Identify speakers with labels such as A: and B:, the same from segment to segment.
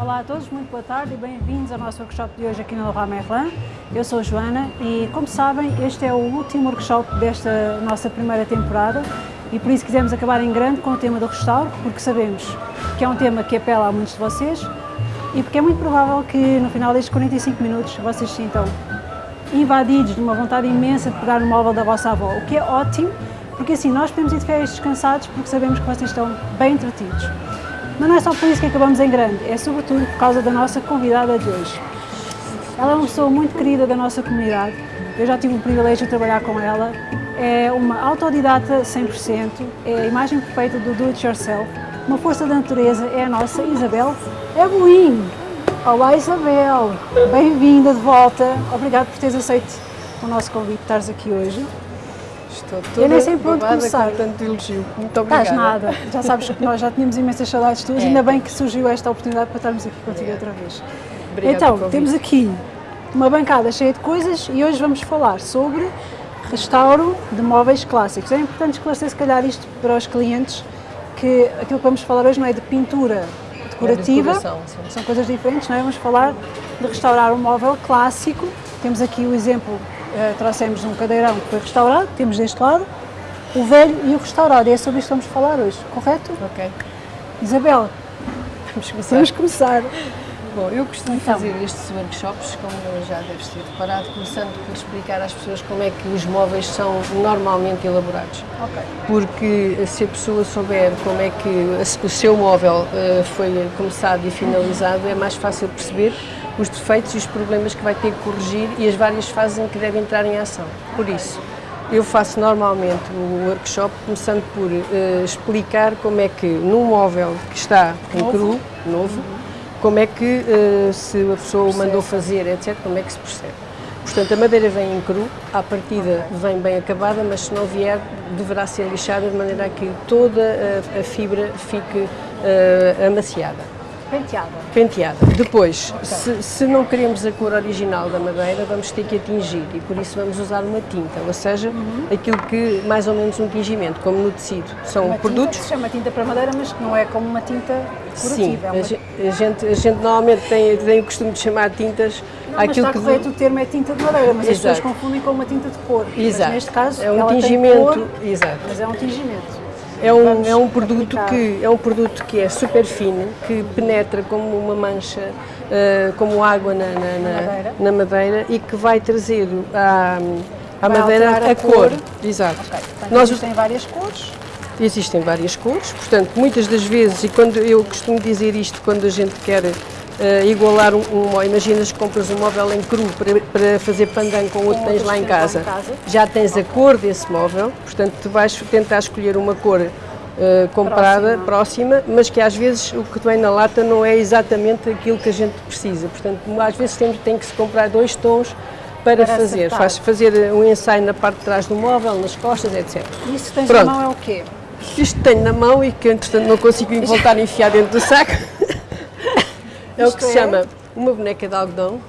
A: Olá a todos, muito boa tarde e bem-vindos ao nosso workshop de hoje aqui no Leroy Merlin. Eu sou a Joana e, como sabem, este é o último workshop desta nossa primeira temporada e por isso quisemos acabar em grande com o tema do restauro, porque sabemos que é um tema que apela a muitos de vocês e porque é muito provável que no final destes 45 minutos vocês sintam invadidos de uma vontade imensa de pegar no móvel da vossa avó, o que é ótimo, porque assim nós podemos ir de férias descansados porque sabemos que vocês estão bem entretidos. Mas não é só por isso que acabamos em grande, é sobretudo por causa da nossa convidada de hoje. Ela é uma pessoa muito querida da nossa comunidade, eu já tive o privilégio de trabalhar com ela, é uma autodidata 100%, é a imagem perfeita do do it yourself, uma força da natureza, é a nossa Isabel Eboim. Olá Isabel, bem-vinda de volta, obrigado por teres aceito o nosso convite, estares aqui hoje.
B: Estou toda
A: Eu nem sei por onde começar.
B: com tanto elogio. Muito obrigada.
A: Estás nada, já sabes que nós já tínhamos imensas saudades tuas,
B: É.
A: ainda bem que surgiu esta oportunidade para estarmos aqui contigo outra vez.
B: Obrigada
A: então, temos aqui uma bancada cheia de coisas e hoje vamos falar sobre restauro de móveis clássicos. É importante esclarecer se calhar isto para os clientes, que aquilo que vamos falar hoje não é de pintura decorativa,
B: sim.
A: são coisas diferentes, não é? Vamos falar de restaurar um móvel clássico. Temos aqui o exemplo, eh, trouxemos um cadeirão que foi restaurado, temos deste lado, o velho e o restaurado. É sobre isto que vamos falar hoje, correto?
B: Ok,
A: Isabel,
B: vamos começar.
A: vamos começar.
B: Bom, eu costumo
A: Então.
B: fazer estes workshops, como já deves ter reparado, começando por explicar às pessoas como é que os móveis são normalmente elaborados.
A: Ok.
B: Porque se a pessoa souber como é que o seu móvel eh, foi começado e finalizado, é mais fácil perceber os defeitos e os problemas que vai ter que corrigir e as várias fases em que deve entrar em ação. Por isso, eu faço normalmente o workshop começando por eh, explicar como é que num móvel que está em
A: Novo.
B: cru, novo, como é que eh, se a pessoa o mandou fazer, etc., como é que se percebe. Portanto, a madeira vem em cru, à partida vem bem acabada, mas se não vier, deverá ser lixada de maneira a que toda a, a fibra fique eh, amaciada
A: Penteada.
B: penteada. Depois, se, se não queremos a cor original da madeira, vamos ter que a tingir e por isso vamos usar uma tinta, ou seja, aquilo que mais ou menos um tingimento, como no tecido. São
A: Uma tinta
B: produtos.
A: que se chama tinta para madeira, mas que não é como uma tinta
B: Sim,
A: decorativa. é
B: a,
A: uma...
B: a gente, a gente normalmente tem, tem o costume de chamar tintas
A: Não, mas
B: aquilo
A: está
B: que.
A: correto o termo é tinta de madeira, mas as
B: Exato.
A: pessoas confundem com uma tinta de cor.
B: Exato.
A: Mas neste caso,
B: é um tingimento.
A: cor,
B: exato.
A: mas é um tingimento.
B: É um,
A: Vamos
B: é um produto
A: aplicar.
B: que é um produto que é super fino, que penetra como uma mancha, eh, como água na, na- na-
A: madeira.
B: na madeira e que vai trazer à, à
A: Vai
B: madeira a,
A: a
B: cor.
A: cor.
B: Exato.
A: Ok. Portanto,
B: Nós
A: existem várias cores.
B: Existem várias cores, portanto, muitas das vezes, e quando eu costumo dizer isto quando a gente quer eh, igualar um, um imaginas que compras um móvel em cru para, para fazer pandan com o que tens lá em casa. Já tens a cor desse móvel, portanto, tu vais tentar escolher uma cor eh, comprada, próxima. mas que às vezes o que vem na lata não é exatamente aquilo que a gente precisa. Portanto, às vezes temos, tem que se comprar dois tons para,
A: Para
B: fazer.
A: acertar.
B: Faz fazer um ensaio na parte de trás do móvel, nas costas, etc.
A: E isso que tens
B: Pronto.
A: na mão é o quê?
B: Isto tenho na mão e que entretanto não consigo voltar a enfiar dentro do saco. É o que se
A: é?
B: chama uma boneca de algodão.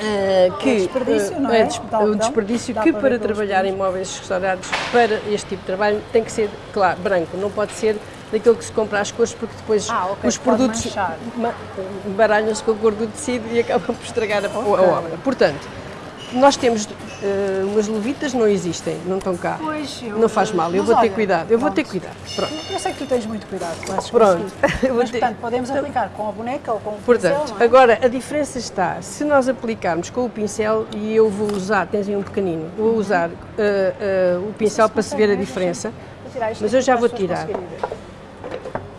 B: Eh, que
A: desperdício,
B: eh,
A: não é? De algodão.
B: um desperdício que
A: para
B: trabalhar em móveis restaurados para este tipo de trabalho tem que ser, claro, branco, não pode ser daquilo que se compra às cores porque depois
A: Ah, ok,
B: os produtos baralham-se com a cor do tecido e acabam por estragar a, a
A: Ok.
B: obra. Portanto, nós temos umas levitas, não existem, não estão cá.
A: Pois, eu-
B: não faz mal, eu vou ter
A: olha,
B: cuidado, eu vou ter
A: pronto.
B: cuidado. Pronto.
A: Eu sei que tu tens muito cuidado com esses
B: Pronto.
A: Mas,
B: ter-
A: portanto, podemos aplicar com a boneca ou com o
B: Portanto,
A: pincel, é?
B: agora a diferença está, se nós aplicarmos com o pincel, e eu vou usar, tens aí um pequenino, vou usar eh, eh, o pincel para se ver a diferença,
A: tirar isto
B: mas eu já vou tirar.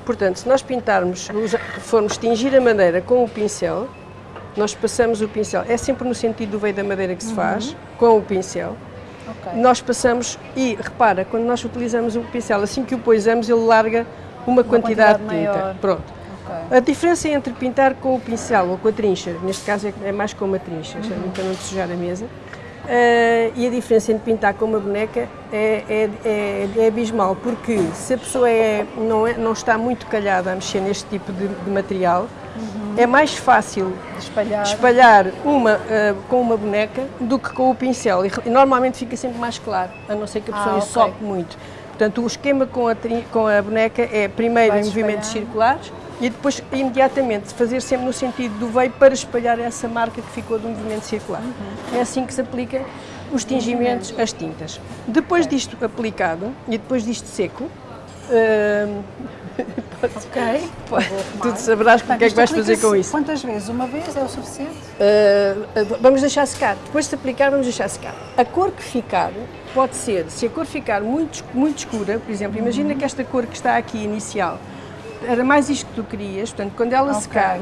B: portanto, se nós pintarmos, formos tingir a madeira com o pincel, nós passamos o pincel, é sempre no sentido do veio da madeira que se faz, com o pincel,
A: Ok.
B: nós passamos, e repara, quando nós utilizamos o pincel, assim que o poisamos, ele larga uma, quantidade,
A: quantidade
B: de tinta.
A: maior.
B: Pronto.
A: Ok.
B: A diferença entre pintar com o pincel ou com a trincha, neste caso é- é mais com uma trincha,
A: Uhum.
B: para não sujar a mesa, eh, e a diferença entre pintar com uma boneca é, é- é- é abismal, porque se a pessoa é- não, é- não está muito calhada a mexer neste tipo de, de material, é mais fácil
A: espalhar.
B: espalhar uma eh, com uma boneca do que com o pincel. E, normalmente fica sempre mais claro, a não ser que a pessoa
A: Ah,
B: muito. Portanto, o esquema com a, com a boneca é primeiro em movimentos circulares e depois imediatamente fazer sempre no sentido do veio para espalhar essa marca que ficou do movimento circular. Uhum. É assim que se aplica os tingimentos, as tintas. Depois disto aplicado e depois disto seco, uh,
A: ok,
B: tu saberás o que é que vais fazer com isso.
A: Quantas vezes? Uma vez é o suficiente?
B: Uh, vamos deixar secar. Depois de aplicar, vamos deixar secar. A cor que ficar pode ser, se a cor ficar muito, muito escura, por exemplo, uhum. imagina que esta cor que está aqui inicial era mais isto que tu querias, portanto, quando ela okay. secar,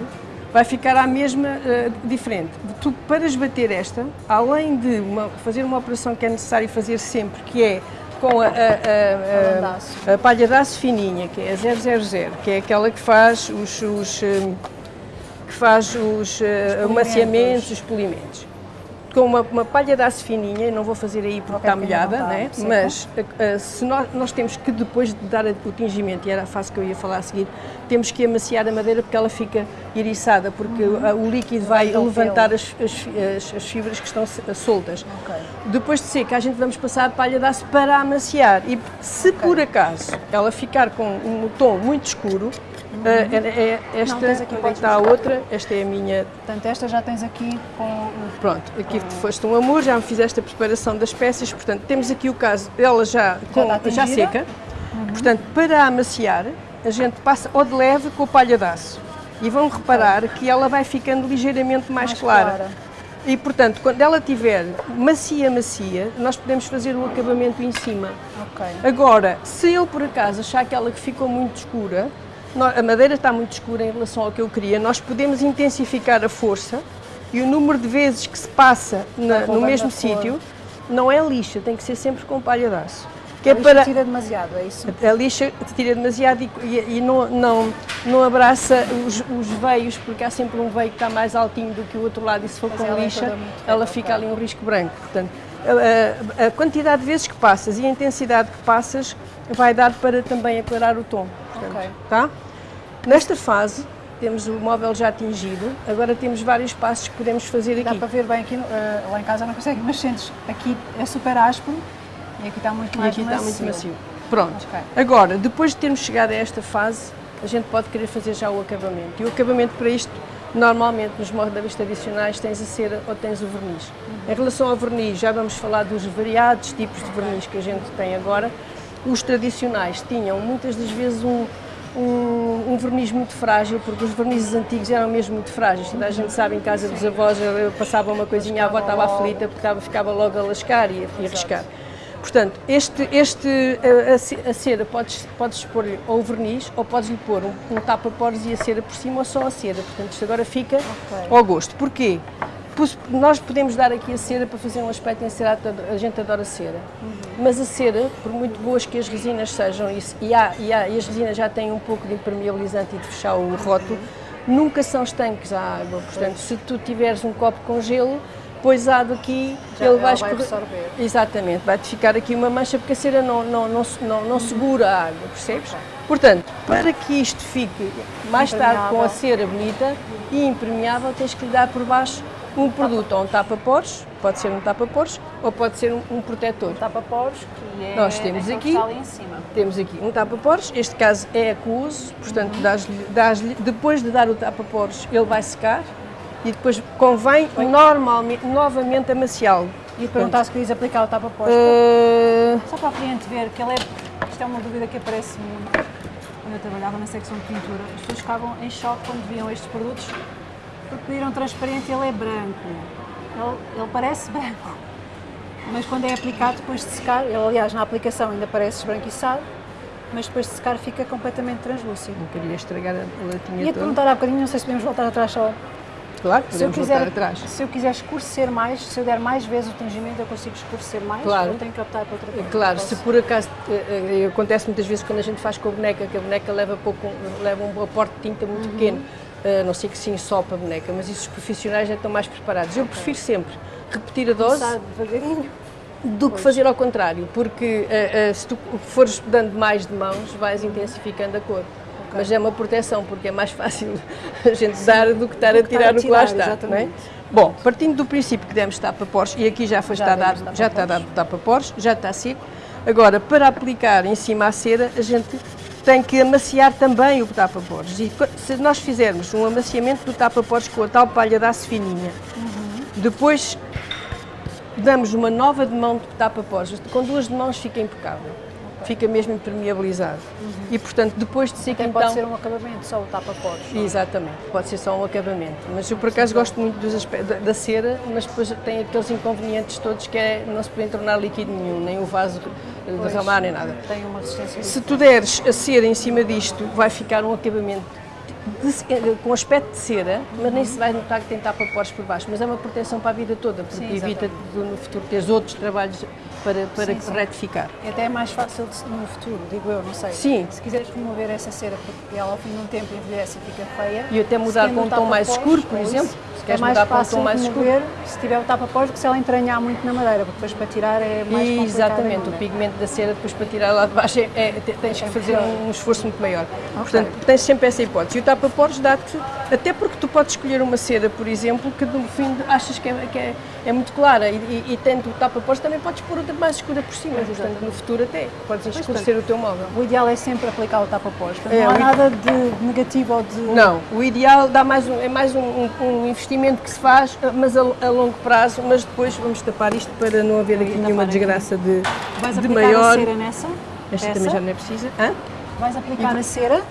B: vai ficar a mesma uh, diferente. Tu, para esbater esta, além de uma, fazer uma operação que é necessário fazer sempre, que é com a, a, a, a, palha de aço fininha, que é a 000, que é aquela que faz os, os um, que faz os, uh, amaciamentos, os polimentos com uma, uma, palha de aço fininha, não vou fazer aí porque está molhada, né? mas uh, se nós, nós, temos que depois de dar o tingimento, e era a fase que eu ia falar a seguir, temos que amaciar a madeira porque ela fica eriçada, porque uhum. o líquido vai então, levantar as, as, as, fibras que estão soltas. Okay. Depois de seca, a gente vamos passar a palha de aço para amaciar e se okay. por acaso ela ficar com um tom muito escuro. Uh, é, é esta, não, aqui, onde está a outra, esta é a minha...
A: Portanto, esta já tens aqui com...
B: Pronto, aqui com... foste um amor, já me fizeste a preparação das peças, portanto, temos aqui o caso, ela já, com, já, já seca, uhum. portanto, para amaciar, a gente passa ou de leve com a palha de aço. E vão reparar que ela vai ficando ligeiramente mais, mais clara. clara. E, portanto, quando ela tiver macia, macia, nós podemos fazer o acabamento em cima. Okay. Agora, se eu por acaso achar que ela ficou muito escura, a madeira está muito escura em relação ao que eu queria, nós podemos intensificar a força e o número de vezes que se passa na, no mesmo sítio não é lixa, tem que ser sempre com palha de aço.
A: Que a é lixa para... tira demasiado, é isso?
B: A lixa tira demasiado e, e, e não, não, não abraça os, os, veios, porque há sempre um veio que está mais altinho do que o outro lado e se for Mas com ela é lixa, é ela fica ali um risco branco. Portanto, a, a, a, quantidade de vezes que passas e a intensidade que passas vai dar para também aclarar o tom. Portanto, okay. tá? Nesta fase, temos o móvel já atingido, agora temos vários passos que podemos fazer aqui.
A: Dá para ver bem aqui, uh, lá em casa não consegue, mas sentes, aqui é super áspero e aqui está muito mais
B: e aqui
A: macio.
B: está muito macio. Pronto, okay. agora, depois de termos chegado a esta fase, a gente pode querer fazer já o acabamento. E o acabamento para isto, normalmente nos móveis tradicionais tens a cera ou tens o verniz. Uhum. Em relação ao verniz, já vamos falar dos variados tipos de verniz que a gente tem agora. Os tradicionais tinham muitas das vezes um, um, um, verniz muito frágil, porque os vernizes antigos eram mesmo muito frágeis. Toda a gente sabe, em casa dos avós, passava uma coisinha, a avó estava aflita porque estava, ficava logo a lascar e a, riscar. Portanto, este, este, a, a cera podes, podes pôr ou o verniz ou podes lhe pôr um, um tapa-poros e a cera por cima ou só a cera. Portanto, isto agora fica okay. ao gosto. Porquê? Nós podemos dar aqui a cera para fazer um aspecto encerado, a gente adora cera. Uhum. Mas a cera, por muito boas que as resinas sejam, e, há, e, há, e as resinas já têm um pouco de impermeabilizante e de fechar o rótulo, uhum. nunca são estanques à água. Portanto, se tu tiveres um copo com gelo, pões água aqui,
A: já ele vai, vai absorver.
B: Exatamente, vai-te ficar aqui uma mancha, porque a cera não, não, não, não, não segura a água, percebes? Portanto, para que isto fique mais tarde com a cera bonita e impermeável, tens que lhe dar por baixo um produto ou um tapa-poros, pode ser um tapa-poros ou pode ser um, um protetor. Um
A: tapa-poros que é
B: Nós temos aqui,
A: em cima.
B: temos aqui um tapa-poros, este caso é aquoso, portanto uhum. dás dás depois de dar o tapa-poros ele vai secar e depois convém Oi. normalmente, novamente amaciá-lo.
A: E perguntar se querias aplicar o tapa-poros. Uh... Só para a cliente ver que ele é, isto é uma dúvida que aparece muito quando eu trabalhava na secção de pintura. As pessoas ficavam em choque quando viam estes produtos porque pediram transparente ele é branco. Ele, ele, parece branco. Mas quando é aplicado depois de secar, ele aliás na aplicação ainda parece esbranquiçado, mas depois de secar fica completamente translúcido.
B: Não queria estragar a latinha
A: Ia-te perguntar há bocadinho, não sei se podemos voltar atrás só.
B: Claro, podemos se eu quiser, voltar atrás.
A: Se eu quiser escurecer mais, se eu der mais vezes o tingimento, eu consigo escurecer mais claro. ou tenho que optar por outra coisa?
B: Claro, se por acaso, uh, acontece muitas vezes quando a gente faz com a boneca, que a boneca leva, pouco, leva um aporte de tinta muito uhum. pequeno, a não ser que sim só para a boneca, mas isso os profissionais já estão mais preparados. Eu prefiro sempre repetir a dose do que fazer ao contrário, porque uh, uh, se tu fores dando mais de mãos, vais intensificando a cor. Okay. Mas é uma proteção, porque é mais fácil a gente sim, dar do que estar a tirar, o que lá está. Não é? Bom, partindo do princípio que demos tapa-pores, e aqui já, foi já, está dado, já está dado tapa-pores, já está seco, agora para aplicar em cima a cera, a gente tem que amaciar também o tapa-poros. E se nós fizermos um amaciamento do tapa-poros com a tal palha de aço fininha, uhum. depois damos uma nova demão de tapa-poros, com duas demãos fica impecável fica mesmo impermeabilizado. Uhum. E, portanto, depois de seco,
A: então... pode ser um acabamento, só o tapa-poros.
B: É? Exatamente, pode ser só um acabamento. Mas eu, por acaso, gosto muito da, da, cera, mas depois tem aqueles inconvenientes todos que é não se pode tornar líquido nenhum, nem o vaso derramar, nem nada.
A: Tem uma resistência.
B: Se tu deres a cera em cima disto, vai ficar um acabamento de, com aspecto de cera, mas nem se vai notar que tem tapa-poros por baixo, mas é uma proteção para a vida toda, porque Sim, evita no futuro teres outros trabalhos para, para sim, sim. retificar.
A: E até é mais fácil no futuro, digo eu, não sei.
B: Sim.
A: Se quiseres remover essa cera, porque ela ao fim de um tempo envelhece e fica feia.
B: E até mudar com um tom mais escuro, por exemplo. Se queres é mais mudar para um tom mais escuro.
A: se tiver o tapa-pós, porque se ela entranhar muito na madeira, porque depois para tirar é mais complicado.
B: Exatamente, o pigmento da cera depois para tirar lá de baixo é, é tens que é fazer um esforço muito maior. Okay. Portanto, tens sempre essa hipótese. E o tapa-pós dá-te, até porque tu podes escolher uma cera, por exemplo, que no fim achas que é, que é, é muito clara e, e, e tendo o tapa-pós também podes pôr outra mais escura por cima, portanto no futuro até podes escurecer o teu móvel.
A: O ideal é sempre aplicar o tapa-pós, é, não há nada de negativo ou de...
B: Não, o ideal dá mais um, é mais um, um, investimento que se faz mas a, a, longo prazo, mas depois vamos tapar isto para não haver aqui nenhuma desgraça de,
A: Vais
B: de
A: maior. a cera nessa?
B: Esta Essa? também já não é precisa. Hã?
A: Vais aplicar a cera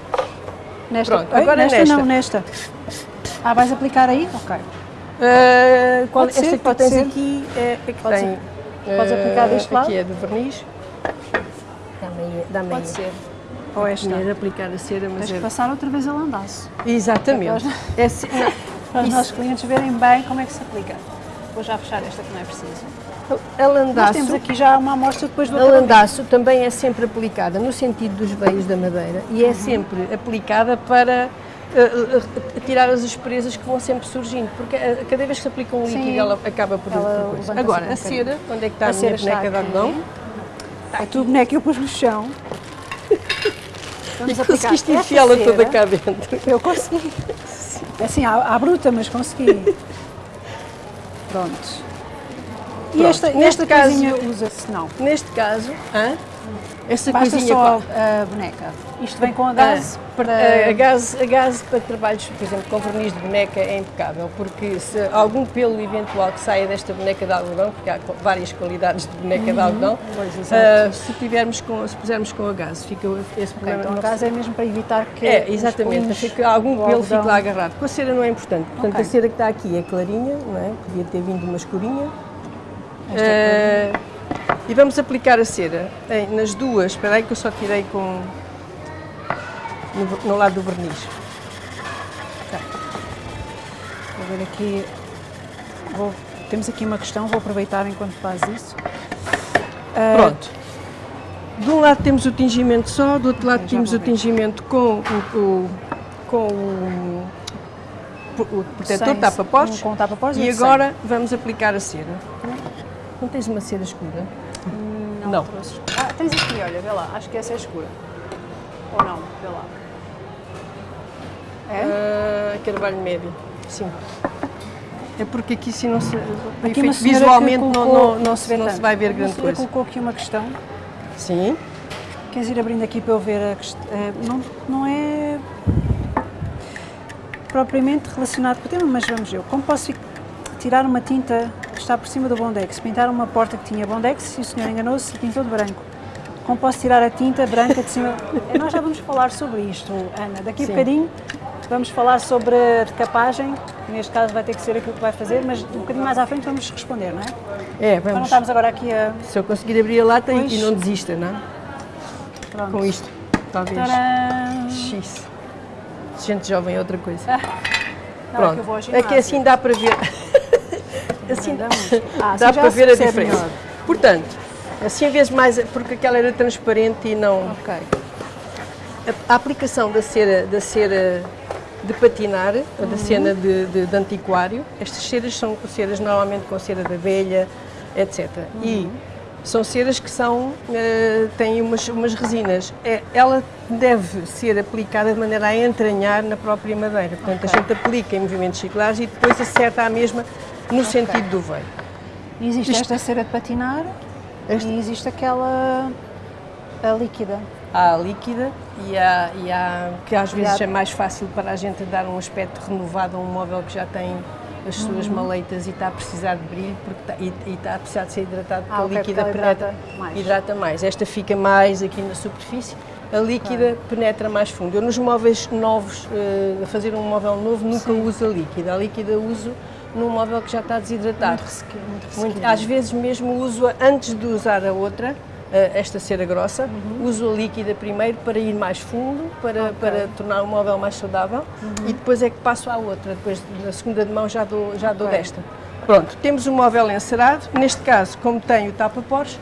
A: nesta?
B: Pronto, agora nesta,
A: nesta não, nesta. Ah, vais aplicar aí? Ok.
B: Uh, qual, esta ser, que tens ser. aqui é, é que pode tem.
A: Ser. Podes aplicar deste lado?
B: Aqui é do verniz.
A: Dá-me dá Pode ser.
B: Ou esta. É aplicar a cera, mas
A: Tens é... que passar outra vez a landaço.
B: Exatamente. É,
A: para os Isso. nossos clientes verem bem como é que se aplica. Vou já fechar esta que não é preciso.
B: A landaço,
A: Nós temos aqui já uma amostra depois do
B: A landaço também é sempre aplicada no sentido dos veios da madeira e é uhum. sempre aplicada para tirar as asperezas que vão sempre surgindo, porque uh, cada vez que se aplica um líquido Sim, ela acaba por... Ela Agora, um a cera, onde é que está a, a minha boneca de algodão?
A: A tua boneca eu pus no chão.
B: Vamos e conseguiste enfiá-la toda cá dentro.
A: Eu consegui. É assim, à, à bruta, mas consegui. Pronto. E Pronto. esta, neste caso usa-se não?
B: Neste caso, hã?
A: Essa Basta coisinha só a boneca. Isto vem com a gás
B: ah, para... A gás, a gás para trabalhos, por exemplo, com verniz de boneca é impecável, porque se algum pelo eventual que saia desta boneca de algodão, porque há várias qualidades de boneca uhum. de algodão, pois, uh, se, tivermos com, se pusermos com a gás, fica esse problema.
A: Okay, então a gás é mesmo para evitar que
B: É, exatamente, que algum pelo fique lá agarrado. Com a cera não é importante, portanto okay. a cera que está aqui é clarinha, não é? Podia ter vindo uma escurinha. Esta é e vamos aplicar a cera em, nas duas, espera aí que eu só tirei com no, no lado do verniz.
A: Okay. Vou ver aqui, vou, temos aqui uma questão, vou aproveitar enquanto faz isso.
B: Uh, Pronto. De um lado temos o tingimento só, do outro lado temos o tingimento com o, com o, o protetor tapa-pós
A: tapa
B: e agora vamos aplicar a cera. Não tens uma cera escura?
A: Não. não. Ah, tens aqui, olha, vê lá. Acho que essa é escura. Ou não? Vê lá.
B: É? Uh, carvalho médio, sim. É porque aqui se não se, aqui visualmente colocou, não, não, não, se, não se vai ver grande coisa.
A: colocou aqui uma questão.
B: Sim.
A: Queres ir abrindo aqui para eu ver a questão? É, não, não é propriamente relacionado com o tema, mas vamos ver. Como posso tirar uma tinta que está por cima do Bondex, pintar uma porta que tinha Bondex e o senhor enganou-se e pintou de branco. Como posso tirar a tinta branca de cima? É, nós já vamos falar sobre isto, Ana. Daqui a Sim. bocadinho vamos falar sobre a decapagem, neste caso vai ter que ser aquilo que vai fazer, mas um bocadinho mais à frente vamos responder, não é?
B: É, vamos. Para
A: não estamos agora aqui a...
B: Se eu conseguir abrir a lata pois... e não desista, não é? Pronto. Com isto, talvez. Tcharam! X. Gente jovem é outra coisa. Ah. Não, Pronto. É, é que assim dá para ver. Assim, ah, dá para ver a diferença. Melhor. Portanto, assim vezes mais, porque aquela era transparente e não...
A: Ok.
B: A, a aplicação da cera, da cera de patinar, uhum. da cena de, de, de, antiquário, estas ceras são ceras normalmente com cera de abelha, etc. Uhum. E são ceras que são, uh, têm umas, umas resinas. É, ela deve ser aplicada de maneira a entranhar na própria madeira. Portanto, okay. a gente aplica em movimentos circulares e depois acerta a mesma no okay. sentido do veio.
A: Existe Isto... esta cera de patinar esta... e existe aquela a líquida.
B: Há a líquida e há, e há que às vezes é mais fácil para a gente dar um aspecto renovado a um móvel que já tem as suas
A: Uhum.
B: maleitas e está a precisar de brilho porque está, e, e está a precisar de ser hidratado porque
A: Ah,
B: a líquida
A: porque ela hidrata
B: penetra
A: mais.
B: hidrata mais. Esta fica mais aqui na superfície, a líquida penetra mais fundo. Eu nos móveis novos, eh, a fazer um móvel novo, nunca uso a líquida. A líquida uso num móvel que já está desidratado.
A: Muito ressequinho, muito
B: Muito- às vezes mesmo uso-a antes de usar a outra, esta cera grossa,
A: Uhum.
B: uso a líquida primeiro para ir mais fundo, para, para tornar o móvel mais saudável
A: Uhum.
B: e depois é que passo à outra, depois na segunda de mão já dou, já dou desta. Pronto, temos o móvel encerado, neste caso, como tem o tapa-pores,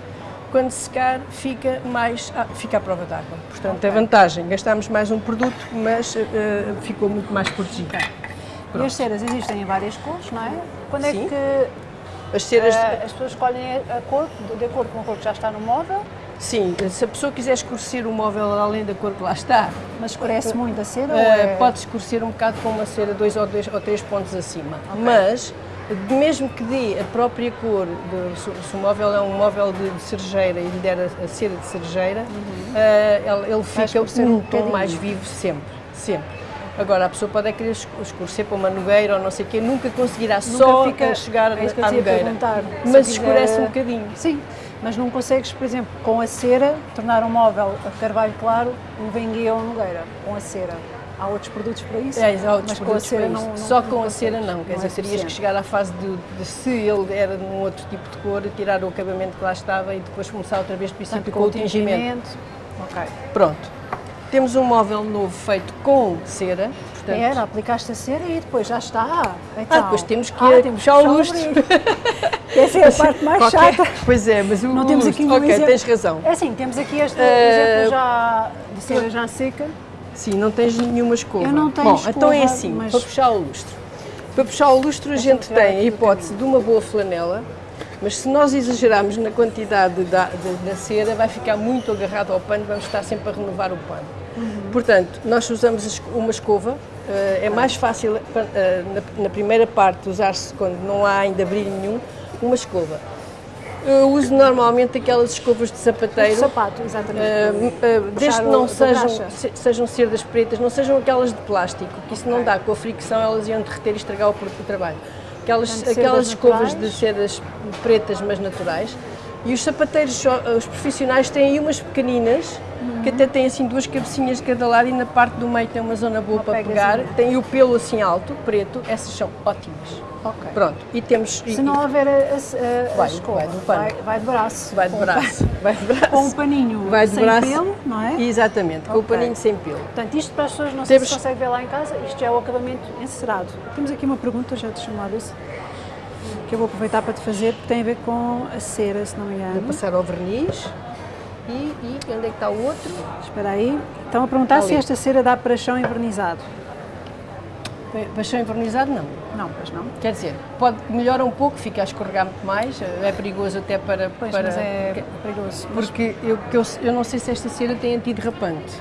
B: quando secar fica mais, ah, fica à prova d'água. Portanto, a vantagem, gastamos mais um produto, mas eh, ficou muito mais protegido.
A: E as ceras existem em várias cores, não é? Quando é
B: Sim.
A: que
B: As ceras,
A: eh, as pessoas escolhem a cor de acordo com a cor que já está no móvel,
B: sim, se a pessoa quiser escurecer o móvel além da cor que lá está,
A: mas escurece muito a cera?
B: Uh,
A: é...
B: Pode escurecer um bocado com uma cera dois ou, dois ou três pontos acima, mas mesmo que dê a própria cor, de, se, o móvel é um móvel de, de cerejeira e lhe der a, a cera de cerejeira, uh, ele, ele fica um
A: um
B: tom mais vivo sempre, sempre. Agora, a pessoa pode é querer escu- escurecer para uma nogueira ou não sei o quê, nunca conseguirá só
A: fica-
B: a chegar
A: é isso
B: à nogueira. Mas
A: eu
B: escurece
A: quiser-
B: um bocadinho.
A: Sim, mas não consegues, por exemplo, com a cera, tornar um móvel a carvalho claro um venguia ou um nogueira, com a cera. Há outros produtos para isso?
B: É, há outros
A: mas com a
B: produtos
A: cera não, não
B: Só com a cera não, quer
A: é
B: dizer, terias que chegar à fase de, de se ele era num outro tipo de cor, tirar o acabamento que lá estava e depois começar outra vez do princípio
A: Portanto,
B: com o tingimento.
A: Ok.
B: Pronto. Temos um móvel novo feito com cera, portanto,
A: Era, aplicaste a cera e depois já está. Então,
B: Ah, depois temos que
A: ah, temos
B: puxar o lustre.
A: Essa é a parte mais
B: Qualquer-
A: chata.
B: Pois é, mas o
A: Não temos
B: lustre-
A: aqui um
B: Ok,
A: exemplo.
B: tens razão.
A: É assim, temos aqui este
B: Eh,
A: exemplo já de cera já seca.
B: Sim, não tens nenhuma escova.
A: Eu não tenho
B: Bom,
A: escova,
B: então é assim,
A: mas-
B: para puxar o lustre. Para puxar o lustre a gente
A: tirar
B: tem a hipótese de uma boa flanela, mas se nós exagerarmos na quantidade da, da, da cera, vai ficar muito agarrado ao pano, vamos estar sempre a renovar o pano.
A: Uhum.
B: Portanto, nós usamos uma escova, eh, é mais fácil eh, na, na primeira parte usar-se quando não há ainda brilho nenhum, uma escova. Eu uso normalmente aquelas escovas de sapateiro,
A: sapato, exatamente.
B: Uh, uh, desde que não sejam, se- sejam cerdas pretas, não sejam aquelas de plástico, que isso não dá, com a fricção elas iam derreter e estragar o, pro- o trabalho. Aquelas,
A: Portanto,
B: aquelas escovas de sedas pretas, mas naturais. E os sapateiros, os profissionais, têm aí umas pequeninas,
A: Uhum.
B: que até têm assim duas cabecinhas de cada lado e na parte do meio tem uma zona boa
A: Uma
B: para pegar.
A: pegazinha.
B: Tem o pelo assim alto, preto, essas são ótimas.
A: Ok.
B: Pronto, e temos... e-
A: Se não houver a, a, a,
B: Vai,
A: escova,
B: vai
A: vai, vai de braço.
B: Vai de braço, vai de braço.
A: Com um paninho
B: Vai de
A: sem
B: braço.
A: pelo, não é?
B: Exatamente, com o paninho sem pelo.
A: Portanto, isto para as pessoas não sei
B: Temos-
A: se consegue ver lá em casa, isto já é o acabamento encerado. Temos aqui uma pergunta, já te chamado isso, que eu vou aproveitar para te fazer, que tem a ver com a cera, se não me
B: Vou
A: engano.
B: passar ao verniz. E, e onde é que está o outro?
A: Espera aí. Estão a perguntar se esta cera dá para chão envernizado.
B: Paixão envernizado não.
A: Não, pois não.
B: Quer dizer, pode melhora um pouco, fica a escorregar muito mais, é perigoso até para...
A: Pois,
B: para
A: é
B: porque-
A: perigoso.
B: Porque eu, eu, eu não sei se esta cera tem antiderrapante.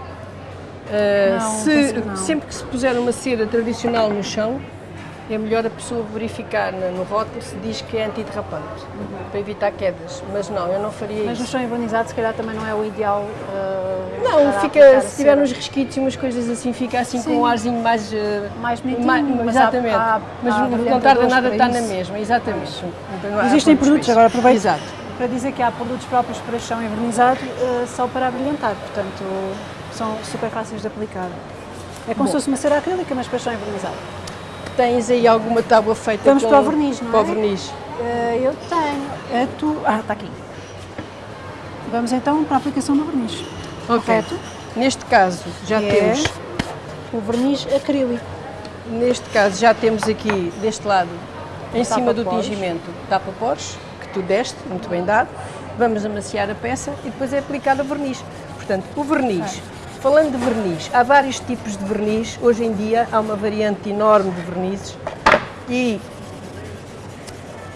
B: Uh,
A: Não,
B: se,
A: não.
B: sempre que se puser uma cera tradicional no chão, é melhor a pessoa verificar no rótulo se diz que é antiderrapante, para evitar quedas. Mas não, eu não faria
A: Mas no
B: isso.
A: chão envernizado, se calhar também não é o ideal. uh,
B: Não, fica, se tiver uns resquícios e umas coisas assim, fica assim
A: Sim.
B: com um arzinho mais... uh,
A: Mais bonitinho, mas há-
B: exatamente.
A: há-
B: mas
A: há
B: não- tarda nada, está na mesma, exatamente. Não há
A: Existem produtos, agora aproveito
B: Exato.
A: para dizer que há produtos próprios para chão envernizado uh, só para brilhantar, portanto são super fáceis de aplicar. É como se fosse uma cera acrílica, mas para chão envernizado.
B: Tens aí alguma tábua feita
A: Vamos
B: com...
A: para o verniz, não
B: para
A: é?
B: o verniz.
A: Uh, eu tenho. A tu... Ah, está aqui. Vamos então para a aplicação do verniz.
B: Ok.
A: Correto?
B: Neste caso já
A: Que
B: temos,
A: é o verniz acrílico.
B: neste caso já temos aqui deste lado, em cima do tingimento, tapa-pores, que tu deste, muito bem dado. Vamos amaciar a peça e depois é aplicado o verniz. Portanto, o verniz. Falando de verniz, há vários tipos de verniz. Hoje em dia há uma variante enorme de vernizes e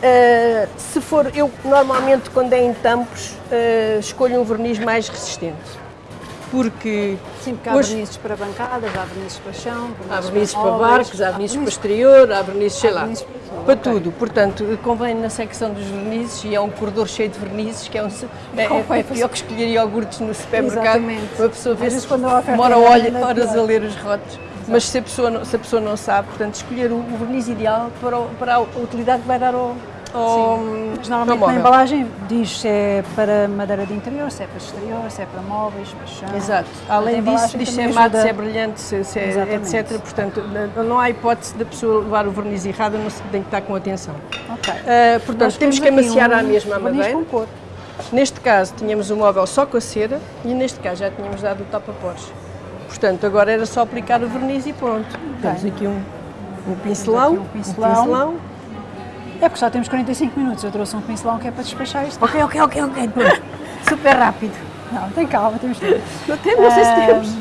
B: Uh, se for, eu normalmente quando é em tampos uh, escolho um verniz mais resistente, porque
A: Sim, porque há
B: hoje
A: vernizes para bancadas, há vernizes para chão,
B: há vernizes para
A: móveis,
B: barcos, há vernizes para exterior, há vernizes, sei lá.
A: vernizes para-
B: Para
A: ok.
B: tudo, portanto, convém na secção dos vernizes, e é um corredor cheio de vernizes, que é, um, é, é, é pior que escolher iogurtes no supermercado.
A: Exatamente.
B: Uma pessoa vê
A: oferta
B: demora olha, horas a ler os rótulos. Mas se a, pessoa não, se a pessoa não sabe, portanto, escolher o, o verniz ideal para, o- para a utilidade que vai dar ao, ao,
A: Mas
B: ao
A: normalmente na embalagem diz se é para madeira de interior, se é para exterior, se é para móveis, para chão.
B: Exato. Além disso, diz se é mate, se é brilhante, se, se é, etc. Portanto, não- há hipótese da pessoa levar o verniz errado, não se tem que estar com atenção.
A: Ok.
B: Ah, portanto,
A: Nós
B: temos que amaciar
A: um
B: à mesma madeira.
A: com cor.
B: Neste caso, tínhamos o móvel só com a cera e neste caso já tínhamos dado o tapa-pós. Portanto, agora era só aplicar o verniz e pronto. Temos aqui um, um pincelão.
A: Temos aqui um pincelão. É porque só temos 45 minutos. Eu trouxe um pincelão que é para despachar isto. Ok, ok, ok, ok. Pronto. Super rápido. Não, tem calma, temos tempo.
B: Não, temos, não sei se temos.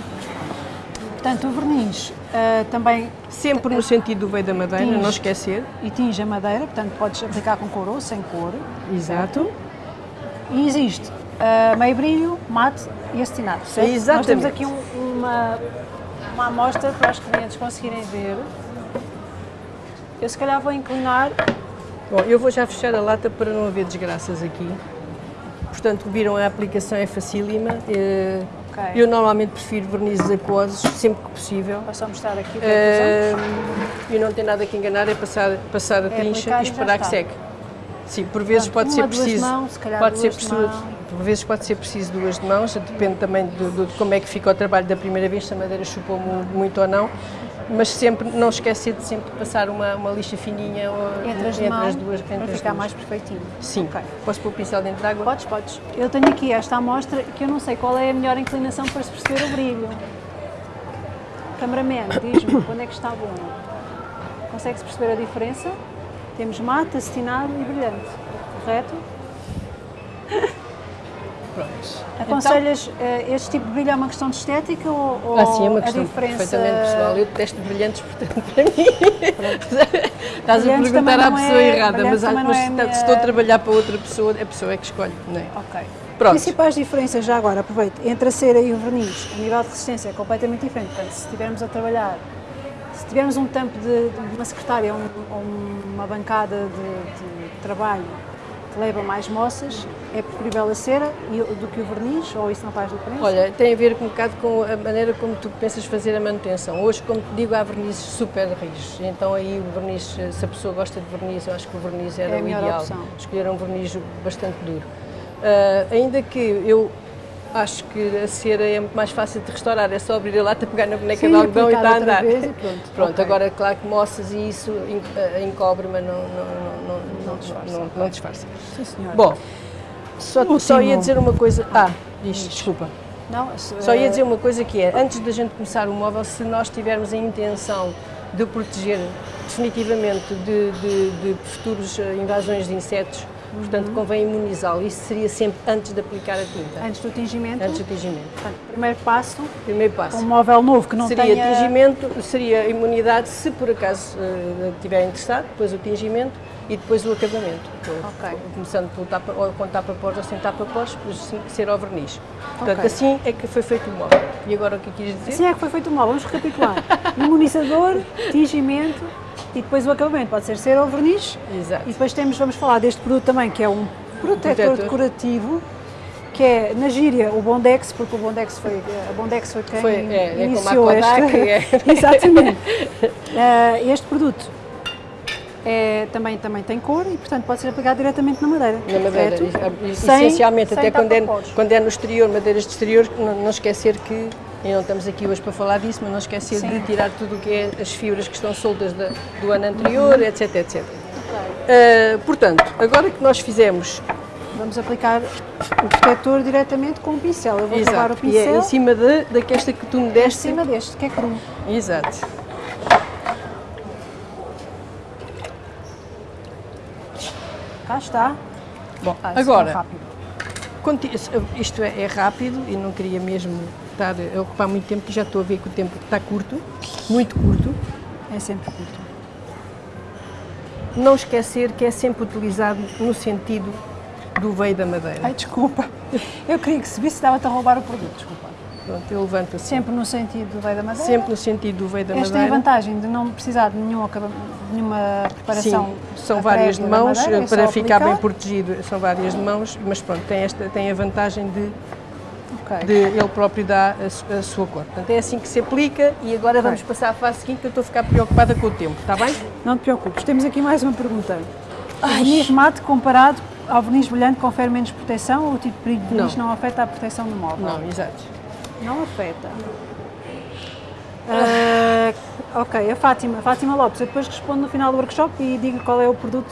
A: Portanto, o verniz ah, também
B: Sempre no sentido do veio da madeira,
A: Tinge.
B: não esquecer.
A: e tinge a madeira, portanto podes aplicar com cor ou sem cor.
B: Exato.
A: E existe ah, meio brilho, mate e acetinado, certo? Nós temos
B: Exatamente.
A: aqui um- uma, uma amostra para os clientes conseguirem ver. Eu se calhar vou inclinar
B: Bom, eu vou já fechar a lata para não haver desgraças aqui. Portanto, viram a aplicação é facílima. Eh,
A: Ok.
B: Eu normalmente prefiro vernizes aquosos, sempre que possível.
A: Vou só mostrar aqui o que é que.
B: Eh, e não tem nada que enganar, é passar, passar a trincha
A: aplicar
B: e esperar que seque. Sim, por vezes
A: Pronto,
B: pode
A: uma,
B: ser preciso.
A: mãos, se calhar
B: pode ser
A: duas de
B: preciso. Por vezes pode ser preciso duas de mãos, depende também do- de como é que fica o trabalho da primeira vez, se a madeira chupou mu- muito ou não. Mas sempre, não esquecer de sempre passar uma, uma lixa fininha ou-
A: Entre as, mãos,
B: duas.
A: para
B: Entre as
A: ficar
B: duas.
A: mais perfeitinho.
B: Sim.
A: Ok.
B: Posso pôr o pincel dentro de água?
A: Podes, podes. Eu tenho aqui esta amostra que eu não sei qual é a melhor inclinação para se perceber o brilho. Cameraman, diz-me quando é que está bom. Consegue-se perceber a diferença? Temos mate, acetinado e brilhante, correto?
B: Pronto.
A: Aconselhas eh, este tipo de brilho é uma questão de estética ou, ou
B: Ah, sim, é uma questão
A: diferença...
B: perfeitamente pessoal. Eu detesto brilhantes, portanto, para mim. Estás a perguntar à pessoa
A: é-
B: errada, mas, mas
A: é
B: se
A: minha-
B: estou a trabalhar para outra pessoa, a pessoa é que escolhe, não é?
A: Ok.
B: Pronto.
A: Principais diferenças, já agora, aproveito, entre a cera e o verniz, a nível de resistência é completamente diferente. Portanto, se estivermos a trabalhar, se tivermos um tampo de, de uma secretária ou, um- uma bancada de, de trabalho que leva mais moças, é preferível a cera do que o verniz, ou isso não faz diferença?
B: Olha, tem a ver um bocado com a maneira como tu pensas fazer a manutenção. Hoje, como te digo, há vernizes super rijos. Então aí o verniz, se a pessoa gosta de verniz, eu acho que o verniz era
A: É
B: o ideal.
A: opção.
B: Escolher um verniz bastante duro. Ah, ainda que eu acho que a cera é muito mais fácil de restaurar, é só abrir a lata, pegar na boneca
A: Sim,
B: de algodão e está a andar.
A: vez pronto.
B: Pronto,
A: Ok.
B: agora claro que moças e isso ah, encobre, mas não, não, não, não,
A: disfarça,
B: não, não disfarça.
A: Sim, senhora.
B: Bom, só, só ia dizer uma coisa. Ah, diz, desculpa.
A: não, se-
B: Só ia
A: eh,
B: dizer uma coisa que é, antes da gente começar o móvel, se nós tivermos a intenção de proteger definitivamente de, de, de futuras eh, invasões de insetos, portanto convém imunizá-lo. Isso seria sempre antes de aplicar a tinta,
A: antes do tingimento,
B: antes do tingimento.
A: portanto, primeiro passo,
B: Primeiro passo.
A: um móvel novo que não
B: seria
A: tenha...
B: tingimento, seria imunidade se por acaso eh, estiver interessado, depois o tingimento e depois o acabamento.
A: Ok.
B: Começando pelo tapa, ou com tapa-pós ou sem tapa-pós, ser ao verniz. Portanto,
A: Ok.
B: assim é que foi feito o móvel. E agora o que quis dizer?
A: Assim é que foi feito o móvel. Vamos recapitular. Imunizador, tingimento e depois o acabamento. Pode ser cera ou verniz.
B: Exato.
A: E depois temos, vamos falar deste produto também, que é um protetor,
B: protetor.
A: decorativo, que é, na gíria, o Bondex, porque o Bondex foi, a Bondex foi quem
B: Foi, é, é como a
A: iniciou
B: Kodak,
A: este.
B: é.
A: Exatamente. Eh, este produto é, também, também tem cor e, portanto, pode ser aplicado diretamente na madeira.
B: Na madeira,
A: correto? Sem-
B: essencialmente,
A: sem
B: até quando é, quando é no exterior, madeiras de exterior, não, não esquecer que, e não estamos aqui hoje para falar disso, mas não esquecer
A: Sim.
B: de tirar tudo o que é as fibras que estão soltas da- do ano anterior,
A: Uhum.
B: etc, etc. Ah, portanto, agora que nós fizemos,
A: Vamos aplicar o protetor diretamente com o pincel. Eu vou levar o
B: exato, e é
A: pincel
B: em cima de, daquesta que tu me
A: em
B: deste,
A: cima deste, que é cru.
B: exato.
A: Cá está.
B: Bom,
A: Ah,
B: agora, Isto é, é rápido e não queria mesmo estar a ocupar muito tempo, que já estou a ver que o tempo está curto, muito curto.
A: É sempre curto.
B: Não esquecer que é sempre utilizado no sentido do veio da madeira.
A: Ai, desculpa. Eu queria que se visse, dava-te a roubar o produto, desculpa.
B: Pronto, ele levanta -se.
A: Sempre no sentido do veio da madeira?
B: Sempre no sentido do veio da
A: Esta
B: madeira.
A: tem a vantagem de não precisar de nenhuma, nenhuma preparação.
B: Sim, são várias de mãos,
A: madeira, é
B: para ficar
A: aplicar.
B: bem protegido, são várias de mãos, mas pronto, tem, esta, tem a vantagem de,
A: Ok.
B: de ele próprio dar a, a sua cor. Portanto, é assim que se aplica e agora vamos passar à fase seguinte que eu estou a ficar preocupada com o tempo, está bem?
A: Não te preocupes, temos aqui mais uma pergunta. O verniz mate comparado ao verniz brilhante confere menos proteção ou o tipo de verniz
B: Não.
A: não. afeta a proteção do móvel?
B: Não, exato.
A: Não afeta. Ah, ok, a Fátima. Fátima Lopes, eu depois respondo no final do workshop e digo qual é o produto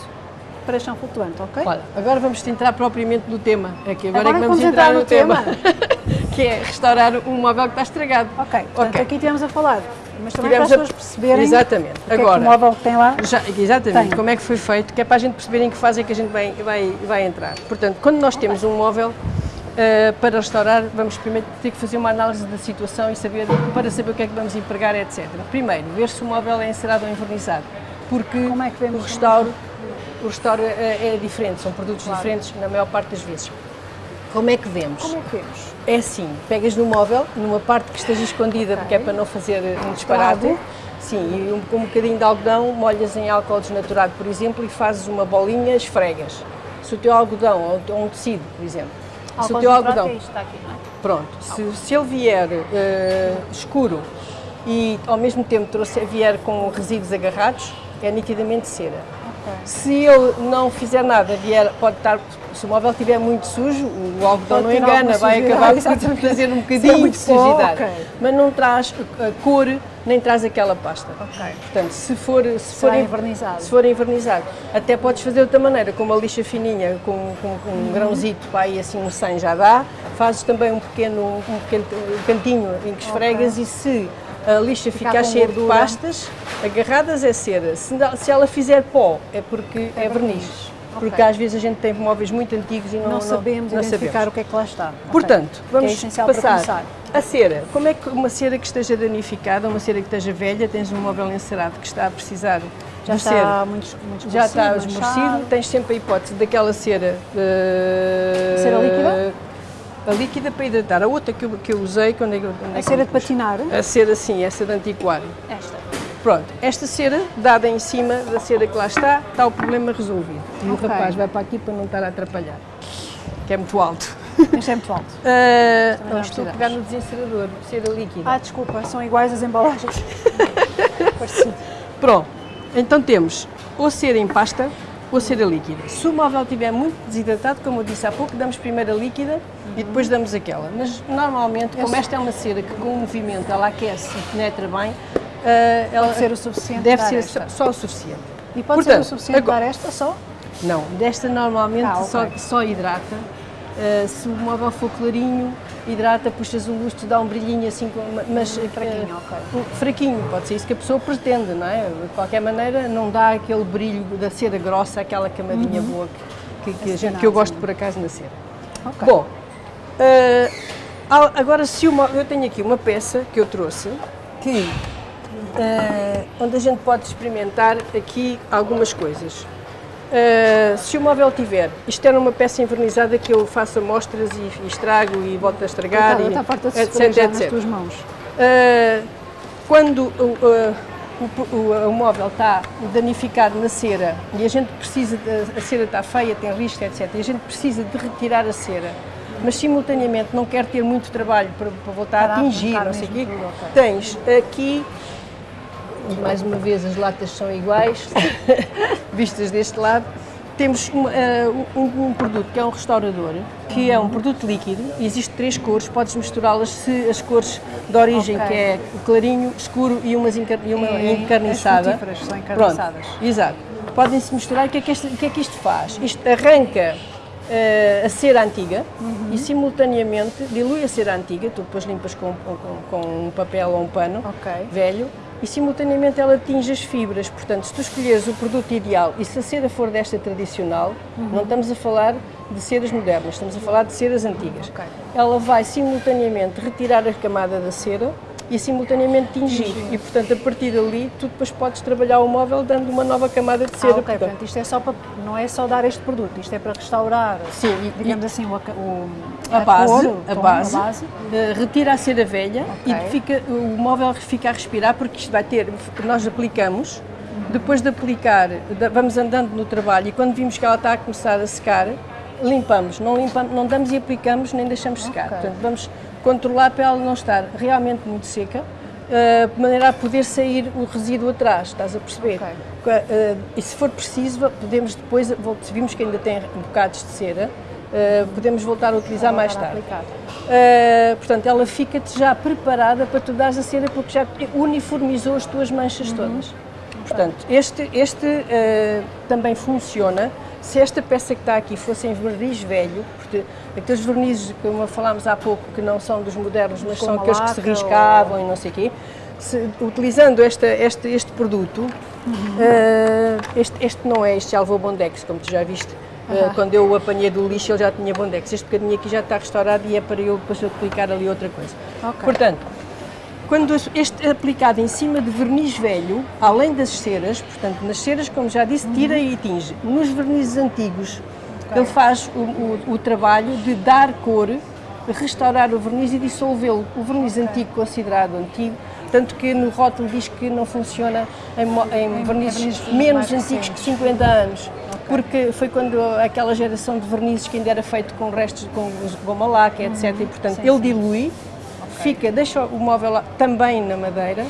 A: para chão flutuante, ok?
B: Olha, agora vamos entrar propriamente no tema. É que agora,
A: Agora
B: é que vamos
A: vamos
B: entrar,
A: entrar
B: no
A: no
B: tema. que é restaurar um móvel que está estragado.
A: Ok, portanto
B: Ok.
A: aqui estivemos a falar, mas também
B: Tivemos
A: para as
B: a-
A: pessoas perceberem
B: Exatamente.
A: é
B: Agora-
A: o móvel que tem lá.
B: Já, exatamente,
A: Tem.
B: como é que foi feito, que é para a gente perceber em que fase é que a gente vai, vai, vai entrar. Portanto, quando nós temos um móvel para restaurar, vamos primeiro ter que fazer uma análise da situação e saber, para saber o que é que vamos empregar, etc. Primeiro, ver se o móvel é encerado ou envernizado, porque
A: é
B: o restauro, o restauro é, é diferente, são produtos diferentes na maior parte das vezes. Como é que vemos?
A: Como é que vemos?
B: É assim, pegas no móvel, numa parte que esteja escondida, porque é para não fazer um disparate.
A: Estrago.
B: Sim, e um, com um bocadinho de algodão, molhas em álcool desnaturado, por exemplo, e fazes uma bolinha, esfregas. Se o teu algodão, ou um tecido, por exemplo, se o teu algodão,
A: está aqui, não é?
B: pronto, se, se ele vier eh, escuro e ao mesmo tempo trouxer, vier com resíduos agarrados, é nitidamente cera. Se ele não fizer nada, vier, pode estar, se o móvel estiver muito sujo, o algodão não engana, vai acabar por trazer um
A: é
B: bocadinho de sujidade.
A: ok.
B: Mas não traz a cor, nem traz aquela pasta.
A: Ok.
B: Portanto, se for, se for
A: envernizado.
B: Se for envernizado. Até podes fazer de outra maneira, com uma lixa fininha, com, com, com
A: Uhum.
B: um grãozito, para aí assim um 100 já dá. Fazes também um pequeno, um pequeno cantinho em que esfregas e se a lixa
A: ficar com
B: cheia de pastas, agarradas é cera. Se, não- se ela fizer pó, é porque é, verniz. Porque
A: Ok.
B: às vezes a gente tem móveis muito antigos e não,
A: Não, sabemos
B: não
A: identificar
B: sabemos.
A: o que é que lá está.
B: Portanto, vamos
A: é essencial para
B: passar a cera. Como é que uma cera que esteja danificada, uma cera que esteja velha, tens um móvel encerado que está a precisar
A: Já está muito, muito
B: já está
A: esmorecido,
B: tens sempre a hipótese daquela cera. eh,
A: Cera líquida?
B: A líquida para hidratar. A outra que eu, que eu usei, quando é é
A: A
B: que
A: cera de patinar?
B: A cera, sim, essa de antiquário.
A: Esta.
B: Pronto, esta cera, dada em cima da cera que lá está, está o problema resolvido. E
A: Ok.
B: o rapaz vai para aqui para não estar a atrapalhar, que é muito alto.
A: Este é muito alto.
B: Ah,
A: não
B: não, estou a pegar no desencerador, cera líquida.
A: Ah, desculpa, são iguais as embalagens. Parecido.
B: Pronto, então temos ou cera em pasta ou cera líquida. Se o móvel estiver muito desidratado, como eu disse há pouco, damos primeiro a líquida e depois damos aquela. Mas normalmente, como esta é uma cera que com o movimento ela aquece e penetra bem, ah, ela
A: Pode ser o suficiente
B: deve ser
A: esta.
B: só, o suficiente.
A: E pode ser
B: Portanto,
A: o suficiente
B: agora-
A: dar esta só?
B: Não, desta normalmente
A: Ah, ok.
B: só, só hidrata. Ah, se o móvel for clarinho, hidrata, puxas o lustre, dá um brilhinho assim, mas
A: fraquinho,
B: ah,
A: ok.
B: fraquinho, pode ser isso que a pessoa pretende, não é? De qualquer maneira, não dá aquele brilho da cera grossa, aquela camadinha boa que, que, que a gente, que eu gosto por acaso na cera. Bom, ah, agora se móvel, eu tenho aqui uma peça que eu trouxe que ah, onde a gente pode experimentar aqui algumas coisas. Ah, se o móvel tiver, isto era uma peça envernizada que eu faço amostras e, e estrago e volto a estragar,
A: Está,
B: e,
A: está farta de
B: etc, etc.
A: nas tuas mãos.
B: Uh, quando o, uh, o- o- o móvel está danificado na cera e a gente precisa, de, a cera está feia, tem risco, etc., e a gente precisa de retirar a cera, mas simultaneamente não quer ter muito trabalho para, para voltar
A: Para
B: a atingir, não sei o quê, tens aqui, e mais uma vez as latas são iguais, vistas deste lado, temos um, eh, um- um produto que é um restaurador, que é um produto líquido, existe três cores, podes misturá-las se as cores de origem,
A: Ok.
B: que é o clarinho, escuro e, umas encar e uma
A: E
B: encarniçada.
A: as são encarniçadas.
B: Pronto, exato. Podem-se misturar, o que, é que este- o que é que isto faz? Isto arranca eh, a cera antiga
A: Uhum.
B: e simultaneamente dilui a cera antiga, tu depois limpas com, com- com um papel ou um pano
A: Ok.
B: velho e simultaneamente ela atinge as fibras. Portanto, se tu escolheres o produto ideal e se a cera for desta tradicional,
A: Uhum.
B: não estamos a falar de ceras modernas, estamos a falar de ceras antigas.
A: Ok.
B: Ela vai simultaneamente retirar a camada da cera e simultaneamente tingir.
A: Tingir.
B: E portanto, a partir dali, tu depois podes trabalhar o móvel dando uma nova camada de
A: Ah,
B: cera.
A: ok,
B: portanto.
A: isto é só para, não é só dar este produto, isto é para restaurar,
B: Sim, e-
A: digamos assim, o, o-
B: a base,
A: cor, o
B: a
A: tom,
B: base,
A: a base.
B: eh, retira a cera velha
A: Ok.
B: e fica, o móvel fica a respirar porque isto vai ter, nós aplicamos, depois de aplicar, vamos andando no trabalho e quando vimos que ela está a começar a secar, limpamos, não, limpamos, não damos e aplicamos nem deixamos secar.
A: Ok.
B: Portanto, vamos controlar para ela não estar realmente muito seca, eh, de maneira a poder sair o resíduo atrás, estás a perceber?
A: Ok.
B: Eh, e se for preciso, podemos depois, se vimos que ainda tem bocados de cera, eh, podemos voltar a utilizar mais tarde. portanto, ela fica-te já preparada para tu dares a cera porque já uniformizou as tuas manchas todas. Portanto, este, este também funciona. Se esta peça que está aqui fosse em verniz velho, porque aqueles vernizes, como falámos há pouco, que não são dos modernos, mas são aqueles que se riscavam e não sei o quê, se- utilizando esta, este, este produto, uh, este, este não é, este já levou Bondex, como tu já viste. Uh, quando eu o apanhei do lixo, ele já tinha Bondex. Este bocadinho aqui já está restaurado e é para eu depois aplicar ali outra coisa.
A: Ok.
B: Portanto, quando este é aplicado em cima de verniz velho, além das ceras, portanto, nas ceras, como já disse, tira e tinge. Nos vernizes antigos, ele faz o, o- o trabalho de dar cor, restaurar o verniz e dissolvê-lo. O verniz antigo, considerado antigo, tanto que no rótulo diz que não funciona em, em vernizes
A: vernizes
B: menos antigos que
A: recentes.
B: 50 anos. Porque foi quando aquela geração de vernizes que ainda era feito com restos de com goma laca, etc. E portanto
A: Sim,
B: ele
A: sim.
B: dilui, fica, deixa o móvel lá também na madeira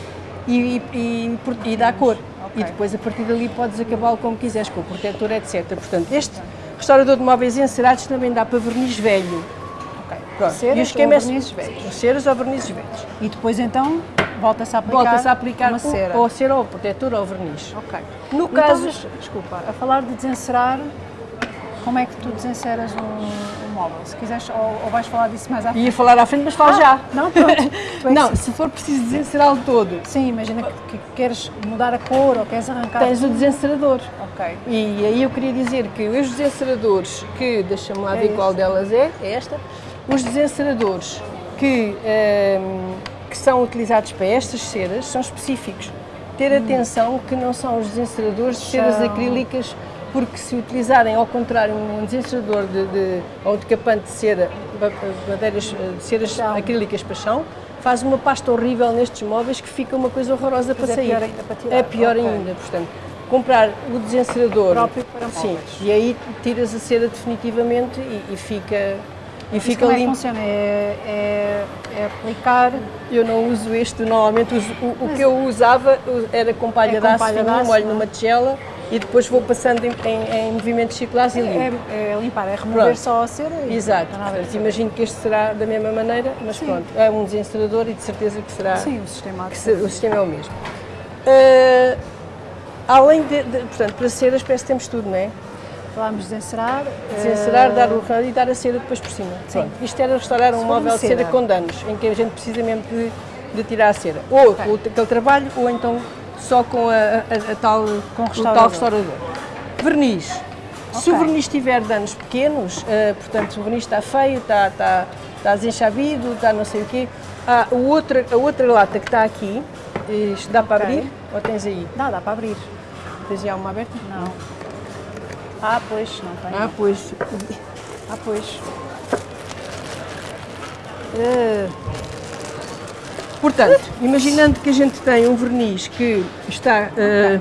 B: e, e, e, e dá cor. E depois a partir dali podes acabá-lo como quiseres, com o protetor, etc. Portanto, este restaurador de móveis encerados também dá para verniz velho.
A: Ok.
B: Pronto.
A: Ceras
B: e o esquema
A: ou vernizes velhos.
B: ceras ou vernizes velhos.
A: E depois então volta-se a aplicar,
B: Volta-se a aplicar
A: uma cera.
B: ou a cera ou o protetor ou verniz.
A: Ok.
B: No
A: Então,
B: caso-
A: desculpa, a falar de desencerar, como é que tu desenceras um, um? Se quiseres, ou, ou vais falar disso mais à frente?
B: Ia falar à frente, mas fala já.
A: Não, pronto. É
B: Não, se for preciso desencerá-lo todo,
A: Sim, imagina que, que queres mudar a cor ou queres arrancar.
B: tens o desencerador.
A: Ok.
B: E aí eu queria dizer que os desenceradores que, deixa-me lá
A: É
B: ver
A: este.
B: qual delas é, é esta, os desenceradores que, ehm, que são utilizados para estas ceras são específicos. Ter atenção que não são os desenceradores de ceras
A: Hum.
B: Acrílicas, porque se utilizarem ao contrário um desencerador de, de, ou um decapante de cera, madeiras, eh, de ceras
A: Chão.
B: acrílicas para chão, faz uma pasta horrível nestes móveis que fica uma coisa horrorosa para
A: é
B: sair.
A: pior ainda para tirar.
B: É pior
A: Ok.
B: ainda, portanto, comprar o desencerador
A: Próprio para
B: sim,
A: móveis.
B: e aí tiras a cera definitivamente e, e fica e fica
A: como é que
B: limpo.
A: funciona? É, é, é aplicar
B: Eu não uso este, normalmente uso, o, o que eu usava era com palha
A: É
B: de aço molho
A: é?
B: numa tigela e depois vou passando em, em- em movimentos circulares e limpo.
A: é, é limpar, é remover
B: Pronto.
A: só a cera e
B: Exato, portanto, imagino que este será da mesma maneira, mas
A: Sim.
B: pronto, é um desencerador e de certeza que será
A: Sim, o sistema
B: se- o sistema é o mesmo. Ah, além de, de- portanto, para ceras parece que temos tudo, não é?
A: Falámos de encerar.
B: Desencerar,
A: eh,
B: dar o ramo e dar a cera depois por cima. Pronto. Isto era restaurar um móvel de
A: cera.
B: cera com danos, em que a gente precisa mesmo de, de tirar a cera. Ou com aquele trabalho, ou então só com a, a- a tal,
A: Com
B: o
A: restaurador.
B: tal restaurador. Verniz. Se o verniz tiver danos pequenos, eh, portanto, o verniz está feio, está, está, está desenchabido, está não sei o quê, o outra, a outra lata que está aqui, isto dá para
A: Ok.
B: abrir? Ou tens aí?
A: Dá, dá para abrir.
B: Tens já uma aberta?
A: Não. Ah, pois, não tem.
B: Ah, pois.
A: Ah, pois.
B: Eh, Portanto, imaginando que a gente tem um verniz que está eh,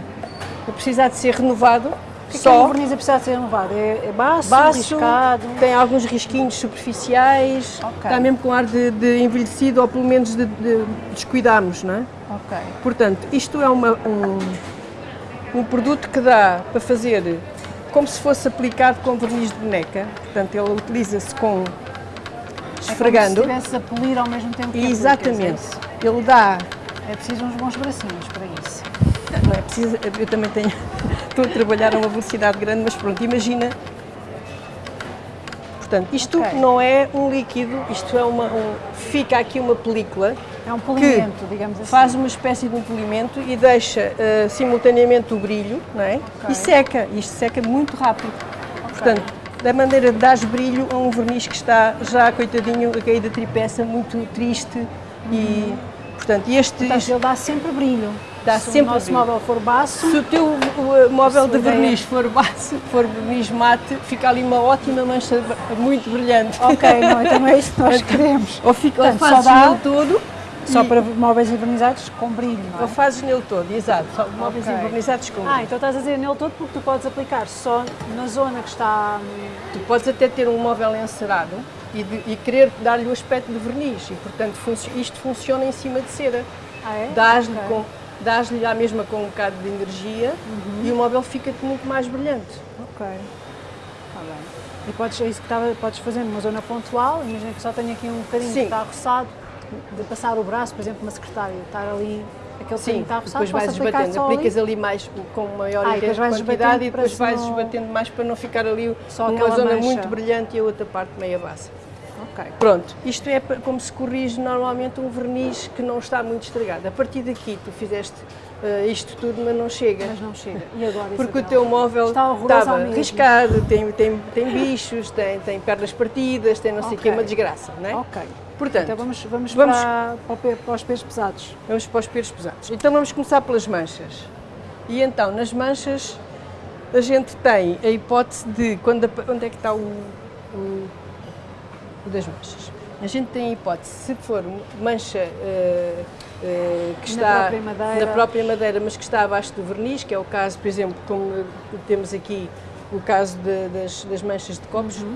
B: a precisar de ser renovado,
A: O que é que
B: só
A: o verniz a precisar de ser renovado? É, é baço,
B: baço,
A: riscado?
B: tem alguns risquinhos superficiais,
A: Ok.
B: está mesmo com ar de, de envelhecido ou pelo menos de, de descuidarmos, não é?
A: Ok.
B: Portanto, isto é uma- um, um produto que dá para fazer como se fosse aplicado com verniz de boneca, portanto ele utiliza-se com esfregando.
A: É como se estivesse a polir ao mesmo tempo que aplicas, é
B: Exatamente.
A: isso?
B: Ele dá
A: É preciso uns bons bracinhos para isso.
B: Não é preciso, eu também tenho, estou a trabalhar a uma velocidade grande, mas pronto, imagina. Portanto, isto
A: Ok.
B: não é um líquido, isto é uma, um, fica aqui uma película,
A: É um polimento, digamos assim.
B: faz uma espécie de um polimento e deixa eh, simultaneamente o brilho, não é?
A: Ok.
B: E seca, isto seca muito rápido. Portanto, da maneira de dar brilho a um verniz que está já, coitadinho, a cair da tripeça, muito triste e, Portanto, este,
A: Portanto, ele dá sempre brilho.
B: Dá
A: se
B: sempre
A: o nosso
B: brilho.
A: móvel for baço,
B: se o teu móvel de
A: ideia.
B: verniz for baixo, for verniz mate, fica ali uma ótima mancha muito brilhante.
A: ok, não, então é isso que nós queremos.
B: Ou, fica, ou
A: Portanto, só dá-
B: todo,
A: Só para móveis envernizados com brilho, não é?
B: fazes nele todo, exato. Só móveis
A: Ok.
B: envernizados com
A: Ah, então estás a dizer nele todo porque tu podes aplicar só na zona que está.
B: Tu podes até ter um móvel encerado e, de- e querer dar-lhe o aspecto de verniz e, portanto, funci- isto funciona em cima de cera.
A: Ah, é?
B: Dás-lhe
A: Ok.
B: com- dás-lhe à mesma com um bocado de energia
A: Uhum.
B: e o móvel fica-te muito mais brilhante.
A: Ok. Está bem. E podes, é isso que estava, podes fazer numa zona pontual, imagina que só tenho aqui um bocadinho
B: Sim.
A: que está roçado, de passar o braço, por exemplo, uma secretária, estar ali, aquele bocadinho que está
B: depois vais esbatendo, aplicas
A: ali.
B: ali mais com maior
A: Ah, e depois vais
B: quantidade e depois vais
A: não-
B: esbatendo mais para não ficar ali
A: Só
B: uma
A: aquela
B: zona
A: mancha.
B: muito brilhante e a outra parte meia base.
A: Ok.
B: Pronto, isto é como se corrige normalmente um verniz que não está muito estragado. A partir daqui tu fizeste eh, isto tudo, mas não chega.
A: Mas não chega. E agora?
B: Porque o
A: Isabel?
B: teu móvel
A: Está
B: estava riscado, tem, tem, tem bichos, tem, tem pernas partidas, tem não sei o que,
A: Ok.
B: uma desgraça, não é?
A: Ok.
B: Portanto,
A: Então vamos, vamos,
B: vamos-
A: Para, para, para os pesos pesados.
B: Vamos para os pesos pesados. Então vamos começar pelas manchas. E então, nas manchas, a gente tem a hipótese de. Quando, onde é que está o, o, o das manchas? A gente tem a hipótese, se for mancha eh, que
A: Na
B: está
A: própria madeira.
B: na própria madeira, mas que está abaixo do verniz, que é o caso, por exemplo, como eh, temos aqui o caso de- das, das manchas de copos,
A: Uhum.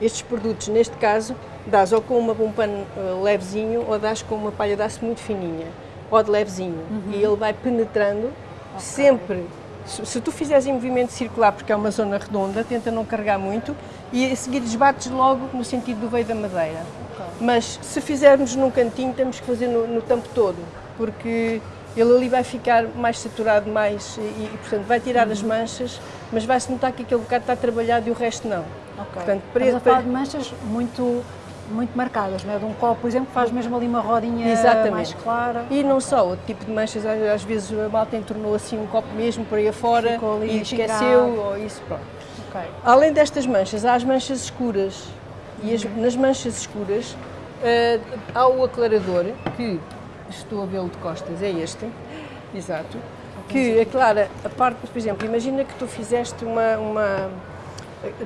B: estes produtos, neste caso, dás ou com uma, um pano eh, levezinho ou dás com uma palha de aço muito fininha, ou de levezinho,
A: Uhum.
B: e ele vai penetrando sempre. Se, se tu fizeres em movimento circular, porque é uma zona redonda, tenta não carregar muito e a seguir desbates logo no sentido do veio da madeira. Mas se fizermos num cantinho, temos que fazer no, no tampo todo, porque ele ali vai ficar mais saturado mais e, e, portanto vai tirar as
A: Uhum.
B: manchas, mas vai-se notar que aquele bocado está trabalhado e o resto não.
A: Ok.
B: Portanto,
A: Estamos a
B: para-
A: falar de manchas muito, muito marcadas, não é? De um copo, por exemplo, que faz mesmo ali uma rodinha
B: Exatamente.
A: mais clara.
B: E não só, outro tipo de manchas, às vezes a malta entornou assim um copo mesmo por aí afora e esqueceu, ou isso, pronto.
A: Ok.
B: Além destas manchas, há as manchas escuras. E as- nas manchas escuras eh, há o aclarador, que estou a vê-lo de costas, é este, exato, que aclara a parte, por exemplo, imagina que tu fizeste uma. uma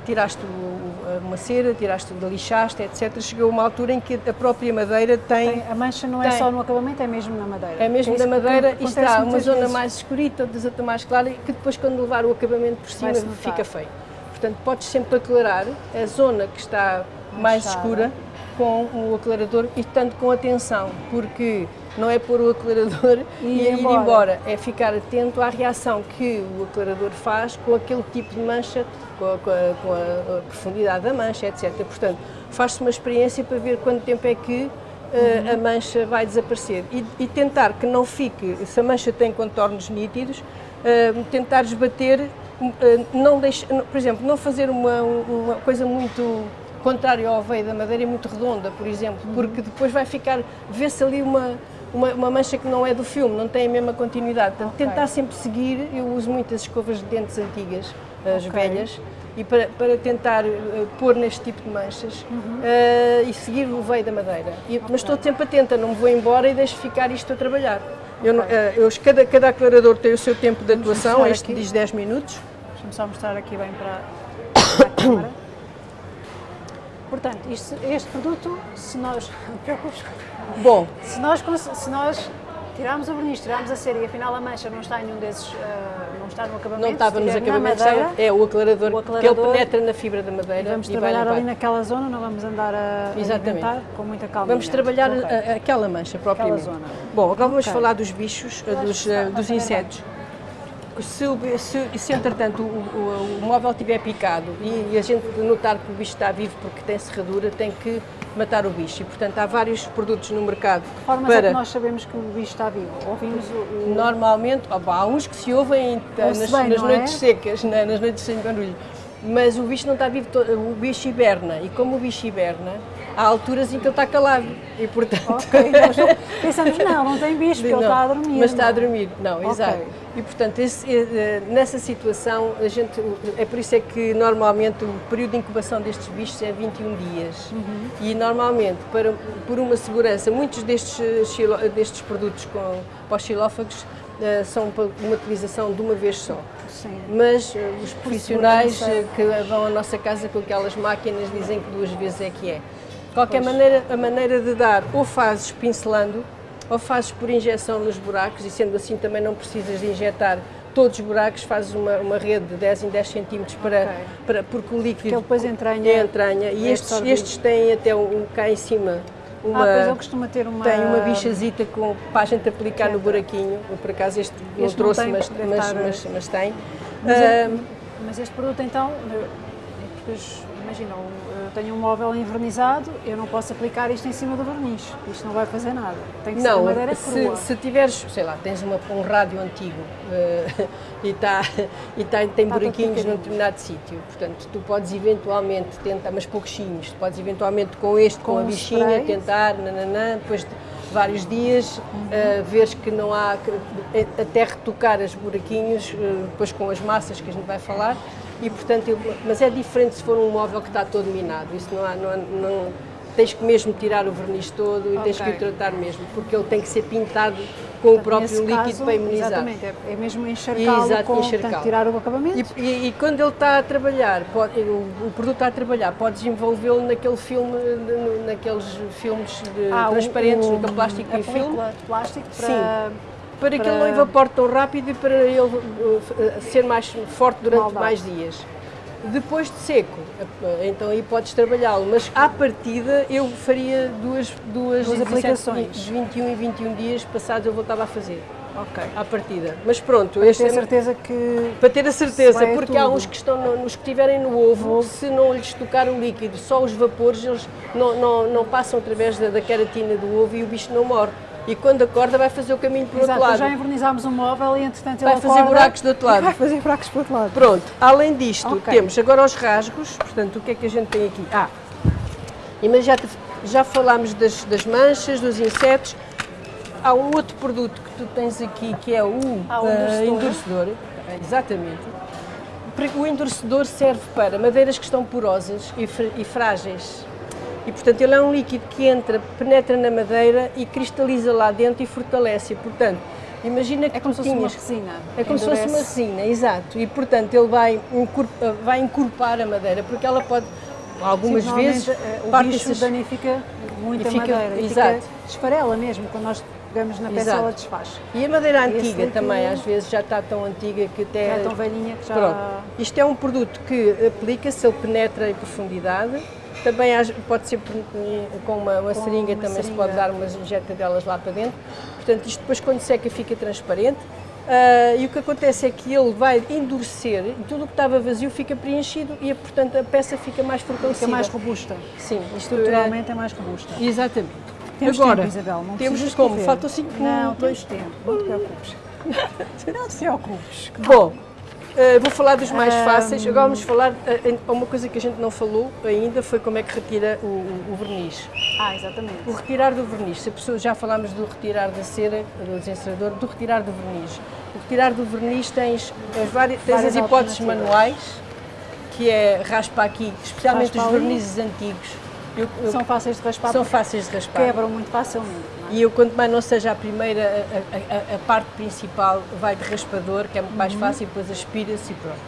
B: tiraste o- o- uma cera, tiraste, lixaste, etc. Chegou uma altura em que a própria madeira tem
A: Tem- a mancha não é
B: tem.
A: só no acabamento, é mesmo na madeira.
B: é mesmo da
A: que
B: madeira e está uma zona
A: vezes.
B: mais escurita, outra outra mais clara, que depois quando levar o acabamento por cima fica feio. Portanto, podes sempre aclarar a zona que está mais
A: Manchada.
B: escura com o aclarador e tanto com atenção, porque não é pôr o aclarador
A: E
B: e,
A: ir
B: ir
A: embora.
B: embora, é ficar atento à reação que o aclarador faz com aquele tipo de mancha, com a, com a- com a- profundidade da mancha, etc. Portanto, faz-se uma experiência para ver quanto tempo é que eh, a mancha vai desaparecer e, e tentar que não fique, se a mancha tem contornos nítidos, eh, tentar esbater, eh, não deixe, por exemplo, não fazer uma, uma coisa muito contrária ao veio da madeira e muito redonda, por exemplo, porque depois vai ficar, vê-se ali uma, uma, uma mancha que não é do filme, não tem a mesma continuidade. Portanto,
A: Ok.
B: tentar sempre seguir, eu uso muitas escovas de dentes antigas, as
A: Ok.
B: velhas, e para, para tentar eh, pôr neste tipo de manchas
A: Uhum.
B: eh, e seguir o veio da madeira. E- Mas estou sempre atenta, não me vou embora e deixo ficar isto a trabalhar. Eu, não- eh, eu- cada, cada aclarador tem o seu tempo de atuação, este
A: aqui.
B: diz 10 minutos.
A: Deixa-me só mostrar aqui bem para, para a câmara. Portanto, isto- este produto, se nós.
B: Bom,
A: Se nós, se nós tirarmos o verniz, tirarmos a cera e afinal a mancha não está em nenhum desses. Não está no acabamento,
B: não estava nos acabamentos,
A: madeira,
B: é o aclarador,
A: o
B: que ele
A: aclarador,
B: penetra na fibra da madeira
A: Vamos
B: e
A: trabalhar ali naquela zona, não vamos andar a,
B: Exatamente.
A: com muita calma.
B: Vamos trabalhar
A: Ok.
B: a- a- aquela mancha propriamente. Bom, agora vamos
A: Ok.
B: falar dos bichos, dos, eh, dos
A: a ver
B: insetos. Se, se, se entretanto o, o- o móvel estiver picado e, e a gente notar que o bicho está vivo porque tem serradura, tem que matar o bicho. E portanto há vários produtos no mercado
A: De formas é
B: para.
A: que nós sabemos que o bicho está vivo? Ouvimos o.
B: Normalmente, há uns que se ouvem eh, nas,
A: bem,
B: nas
A: não é?
B: noites secas, na- nas noites sem barulho, mas o bicho não está vivo, o bicho hiberna e como o bicho hiberna, há alturas em que ele está calado e portanto...
A: Ok, nós pensamos, não, não tem bicho, porque
B: Não,
A: ele está a dormir.
B: Mas está a
A: é?
B: dormir, não,
A: Ok.
B: exato. E portanto, esse, eh, eh, nessa situação, a gente, é por isso é que normalmente o período de incubação destes bichos é 21 dias.
A: Uhum.
B: E normalmente, para, por uma segurança, muitos destes, eh, destes produtos com, para os xilófagos são para uma utilização de uma vez só.
A: Sim.
B: Mas os profissionais que vão à nossa casa com aquelas máquinas dizem que duas vezes é que é. Qualquer
A: Pois.
B: maneira, a maneira de dar ou fazes pincelando ou fazes por injeção nos buracos e sendo assim também não precisas de injetar todos os buracos, fazes uma, uma rede de 10 em 10 centímetros para,
A: Ok.
B: para, porque o líquido
A: Porque depois entranha.
B: é entranha e
A: é
B: estes,
A: absorvido.
B: estes têm até um, cá em cima uma,
A: Ah, pois ele costuma ter uma.
B: tem uma bichazita com, para a gente aplicar no buraquinho. Eu, por acaso este, não
A: Este não
B: trouxe,
A: tem,
B: mas,
A: deve
B: mas,
A: estar,
B: mas, mas tem.
A: Mas,
B: Ah,
A: mas este produto então, eh, os- imagina, eu tenho um móvel envernizado, eu não posso aplicar isto em cima do verniz, isto não vai fazer nada. Tem que ser
B: Não,
A: madeira
B: se,
A: crua.
B: se tiveres, sei lá, tens uma, um rádio antigo eh, e, tá, e tá, tem
A: Tá
B: buraquinhos num determinado sítio, portanto, tu podes eventualmente tentar, mas pouquinhos, tu podes eventualmente com este, com,
A: Com
B: a bichinha, tentar, nananã, depois de vários dias, eh, veres que não há, eh, até retocar os buraquinhos, eh, depois com as massas que a gente vai falar, e portanto, eu- mas é diferente se for um móvel que está todo minado, isso não há, não, há- não- tens que mesmo tirar o verniz todo e tens que o tratar mesmo, porque ele tem que ser pintado com o próprio líquido
A: caso,
B: para imunizar.
A: Exatamente, é, é mesmo encharcá-lo
B: Exato,
A: com, portanto, tirar o acabamento.
B: E, e- e quando ele está a trabalhar, pode- o, produto está a trabalhar, podes envolvê-lo naquele filme, no- naqueles filmes
A: Ah,
B: transparentes,
A: o-
B: naquele plástico e filme,
A: plástico para...
B: Sim. Para que ele
A: para-
B: não evapore tão rápido e para ele uh, ser mais forte durante
A: Maldade.
B: mais dias. Depois de seco, uh, então aí podes trabalhá-lo, mas à partida eu faria duas, duas,
A: Duas
B: 17,
A: aplicações.
B: De 21 e 21 dias passados eu voltava a fazer,
A: Ok.
B: à partida. Mas pronto,
A: Para
B: este
A: ter
B: é-
A: certeza que...
B: para ter a certeza, porque há
A: tudo.
B: uns que estão no, nos que estiverem no ovo, se não lhes tocar o líquido, só os vapores, eles não, não, não passam através da, da queratina do ovo e o bicho não morre. E quando acorda vai fazer o caminho para o outro lado.
A: já envernizámos um móvel e entretanto
B: Vai
A: ele
B: fazer
A: acorda
B: buracos do outro lado.
A: Vai fazer buracos para o outro lado.
B: Pronto, além disto,
A: Ok.
B: temos agora os rasgos, portanto, o que é que a gente tem aqui? Ah, mas já, falámos das, das manchas, dos insetos. Há um outro produto que tu tens aqui que é o,
A: Ah, o
B: ah,
A: endurecedor.
B: endurecedor. Exatamente. O endurecedor serve para madeiras que estão porosas e, fr- e frágeis. E, portanto, ele é um líquido que entra, penetra na madeira e cristaliza lá dentro e fortalece. Portanto, imagina que
A: É como se fosse uma resina.
B: É como se fosse uma resina, exato. E portanto ele vai, encor- vai encorpar a madeira, porque ela pode, algumas
A: Sim,
B: vezes,
A: eh, o
B: parte
A: bicho danifica muito
B: E
A: a
B: fica-
A: madeira.
B: exato.
A: Fica, esfarela mesmo, quando nós pegamos na peça
B: Exato.
A: ela desfaz.
B: E a madeira antiga também, às vezes já está tão antiga que até.
A: Já é tão velhinha que já...
B: Pronto. Isto é um produto que aplica-se, ele penetra em profundidade. Também pode ser com uma, uma
A: Com
B: seringa,
A: uma
B: também se
A: seringa.
B: pode dar umas injeta delas lá para dentro. Portanto, isto depois quando seca fica transparente. Ah, e o que acontece é que ele vai endurecer e tudo o que estava vazio fica preenchido e, portanto, a peça fica mais fortalecida.
A: Fica mais robusta.
B: Sim, isto
A: Estruturalmente é mais robusta.
B: é... Exatamente.
A: Temos
B: Agora,
A: tempo, Isabel, não
B: temos como? Faltam cinco
A: Não,
B: dois-
A: tempo, não te preocupes. não te preocupes.
B: Bom, eh, vou falar dos mais fáceis. Agora vamos falar. em- uma coisa que a gente não falou ainda foi como é que retira o, o- verniz.
A: Ah, exatamente.
B: O retirar do verniz. Se a pessoa, já falámos do retirar da cera, do desencerador, do retirar do verniz. O retirar do verniz tens, as várias, tens
A: Várias
B: as hipóteses manuais, que é raspa aqui, especialmente
A: Raspa
B: os vernizes antigos. Eu- eu-
A: São fáceis de raspar,
B: são fáceis de raspar.
A: quebram muito facilmente.
B: E eu, quanto mais não seja a primeira, a, a- a- parte principal vai de raspador, que é muito
A: Uhum.
B: mais fácil, depois aspira-se e pronto.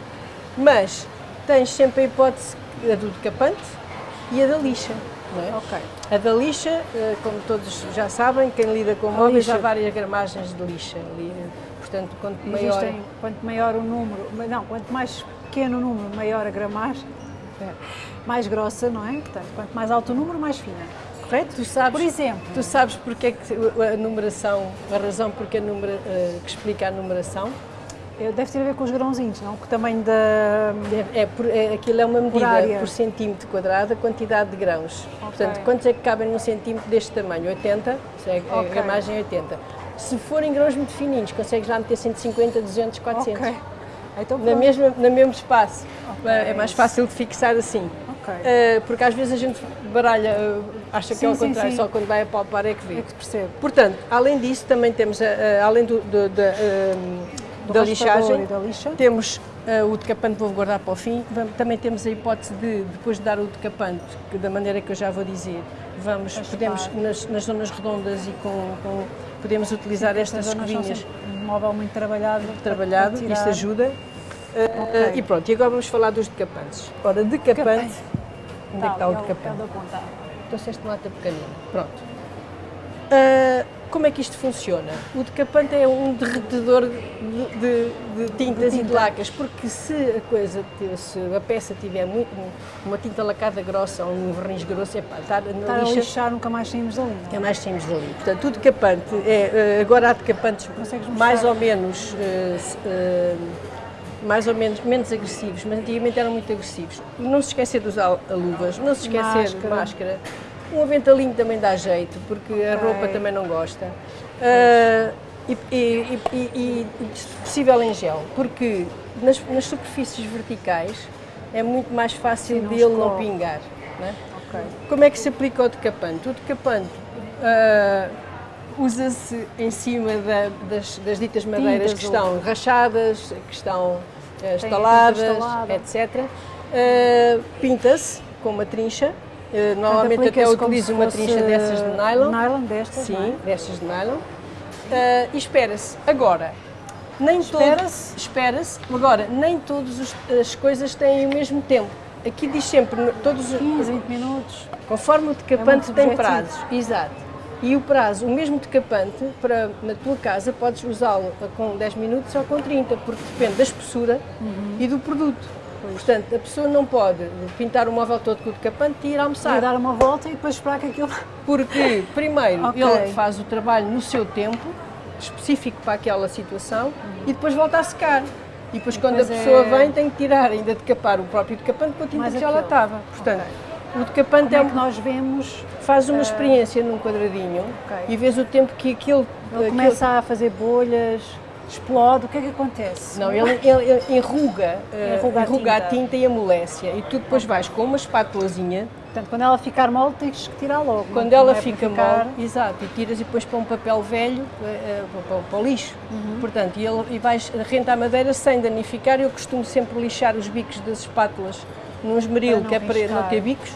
B: Mas tens sempre a hipótese a do decapante e a da lixa. Não é?
A: Ok.
B: A da lixa, eh, como todos já sabem, quem lida com móveis, há várias gramagens de lixa. Portanto, quanto maior.
A: Existem, quanto maior o número, não, quanto mais pequeno o número, maior a gramagem, é, mais grossa, não é? Portanto, quanto mais alto o número, mais fina. Correto?
B: Tu sabes,
A: Por exemplo,
B: tu sabes porque é que a numeração, a razão porque a numera, eh, que explica a numeração?
A: deve ter a ver com os grãozinhos, não? O tamanho da.
B: É, é, por- é- aquilo é uma medida
A: área.
B: por centímetro quadrado, a quantidade de grãos. Portanto, quantos é que cabem num centímetro deste tamanho? 80, isso é, a
A: Ok.
B: gramagem é 80. Se forem grãos muito fininhos, consegues lá meter 150, 200, 400.
A: Ok. Então,
B: Na mesma, no mesmo espaço.
A: Ok.
B: É mais fácil de fixar assim.
A: Ok.
B: Uh, porque às vezes a gente baralha, uh, acha
A: Sim,
B: que é ao
A: sim,
B: contrário,
A: sim.
B: só quando vai a palpar é que vê.
A: É que percebe.
B: Portanto, além disso, também temos, uh, além do, do- da, uh,
A: Do
B: da lixagem,
A: da lixa.
B: temos uh, o decapante, vou guardar para o fim. Também temos a hipótese de, depois de dar o decapante, que da maneira que eu já vou dizer, vamos,
A: Raspar.
B: podemos, nas, nas zonas redondas e com, com- podemos utilizar estas
A: Estas
B: escovinhas
A: um móvel muito trabalhado.
B: trabalhado, isso ajuda. Uh,
A: Ok.
B: E pronto, e agora vamos falar dos decapantes. Ora, decapante, onde é que está o
A: é
B: decapante?
A: É o da ponta.
B: Trouxeste uma lata pequenina. Pronto. Ah, como é que isto funciona? O decapante é um derretedor de, de- de tintas
A: De
B: e de
A: tinta.
B: lacas, porque se a coisa, se a peça tiver muito, uma tinta lacada grossa ou um verniz grosso, é pá, estar na
A: Estar a
B: lixa,
A: lixar, nunca mais saímos dali.
B: é
A: é?
B: mais simples dali. Portanto, o decapante, é, ah, agora há decapantes mais ou menos, ah, se- ah, mais ou menos, menos agressivos, mas antigamente eram muito agressivos. Não se esquecer de usar luvas, não se esquecer de
A: Máscara.
B: máscara. Um aventalinho também dá jeito, porque a
A: Ok.
B: roupa também não gosta. Ah, e, e- e- e- se possível em gel, porque nas, nas superfícies verticais é muito mais fácil
A: não
B: dele não pingar. não é?
A: Ok.
B: Como é que se aplica o decapante? O decapante ah, usa-se em cima da- das, das ditas madeiras
A: Tintas
B: que
A: ou-
B: estão rachadas, que estão
A: tinta
B: estaladas,
A: estalada.
B: etc. Ah, Pinta-se com uma trincha. Ah, normalmente até utilizo uma trincha dessas de nylon.
A: Nylon destas,
B: Sim,
A: é?
B: destas de nylon. E espera-se. Agora, nem
A: Espera-se.
B: Espera-se. Agora, nem todas as coisas têm o mesmo tempo. Aqui diz sempre, todos os-
A: 15, 20 minutos.
B: conforme o
A: É
B: decapante
A: muito
B: tem prazos. Exato. E o prazo, o mesmo decapante, para, na tua casa, podes usá-lo com 10 minutos ou com 30, porque depende da espessura
A: Uhum.
B: e do produto. Portanto, a pessoa não pode pintar o móvel todo com o decapante e ir almoçar.
A: dar uma volta e depois esperar que aquilo.
B: Porque, primeiro,
A: Ok.
B: ele faz o trabalho no seu tempo, específico para aquela situação, e depois volta a secar. E depois, quando a
A: depois
B: pessoa
A: é-
B: vem, tem que tirar, ainda decapar o próprio decapante com a tinta que já lá estava. Portanto, o decapante
A: Como
B: é,
A: é
B: um-
A: que nós vemos?
B: faz uma experiência num quadradinho
A: Ok.
B: e vês o tempo que aquele.
A: Ele
B: aquele-
A: começa a fazer bolhas, explode, o que é que acontece?
B: Não, ele, ele- ele enruga, eh,
A: Enruga a
B: enruga a
A: tinta.
B: tinta e amolece. E tu depois vais com uma espátulazinha,
A: Portanto, quando ela ficar mole, tens que tirar logo.
B: quando
A: não-
B: ela
A: é
B: fica
A: ficar-
B: mole, exato, e tiras e depois para um papel velho, eh, eh, para, para o lixo.
A: Uhum.
B: Portanto, e, ele, e vais renta a madeira sem danificar. Eu costumo sempre lixar os bicos das espátulas num esmeril, que é para não ter bicos,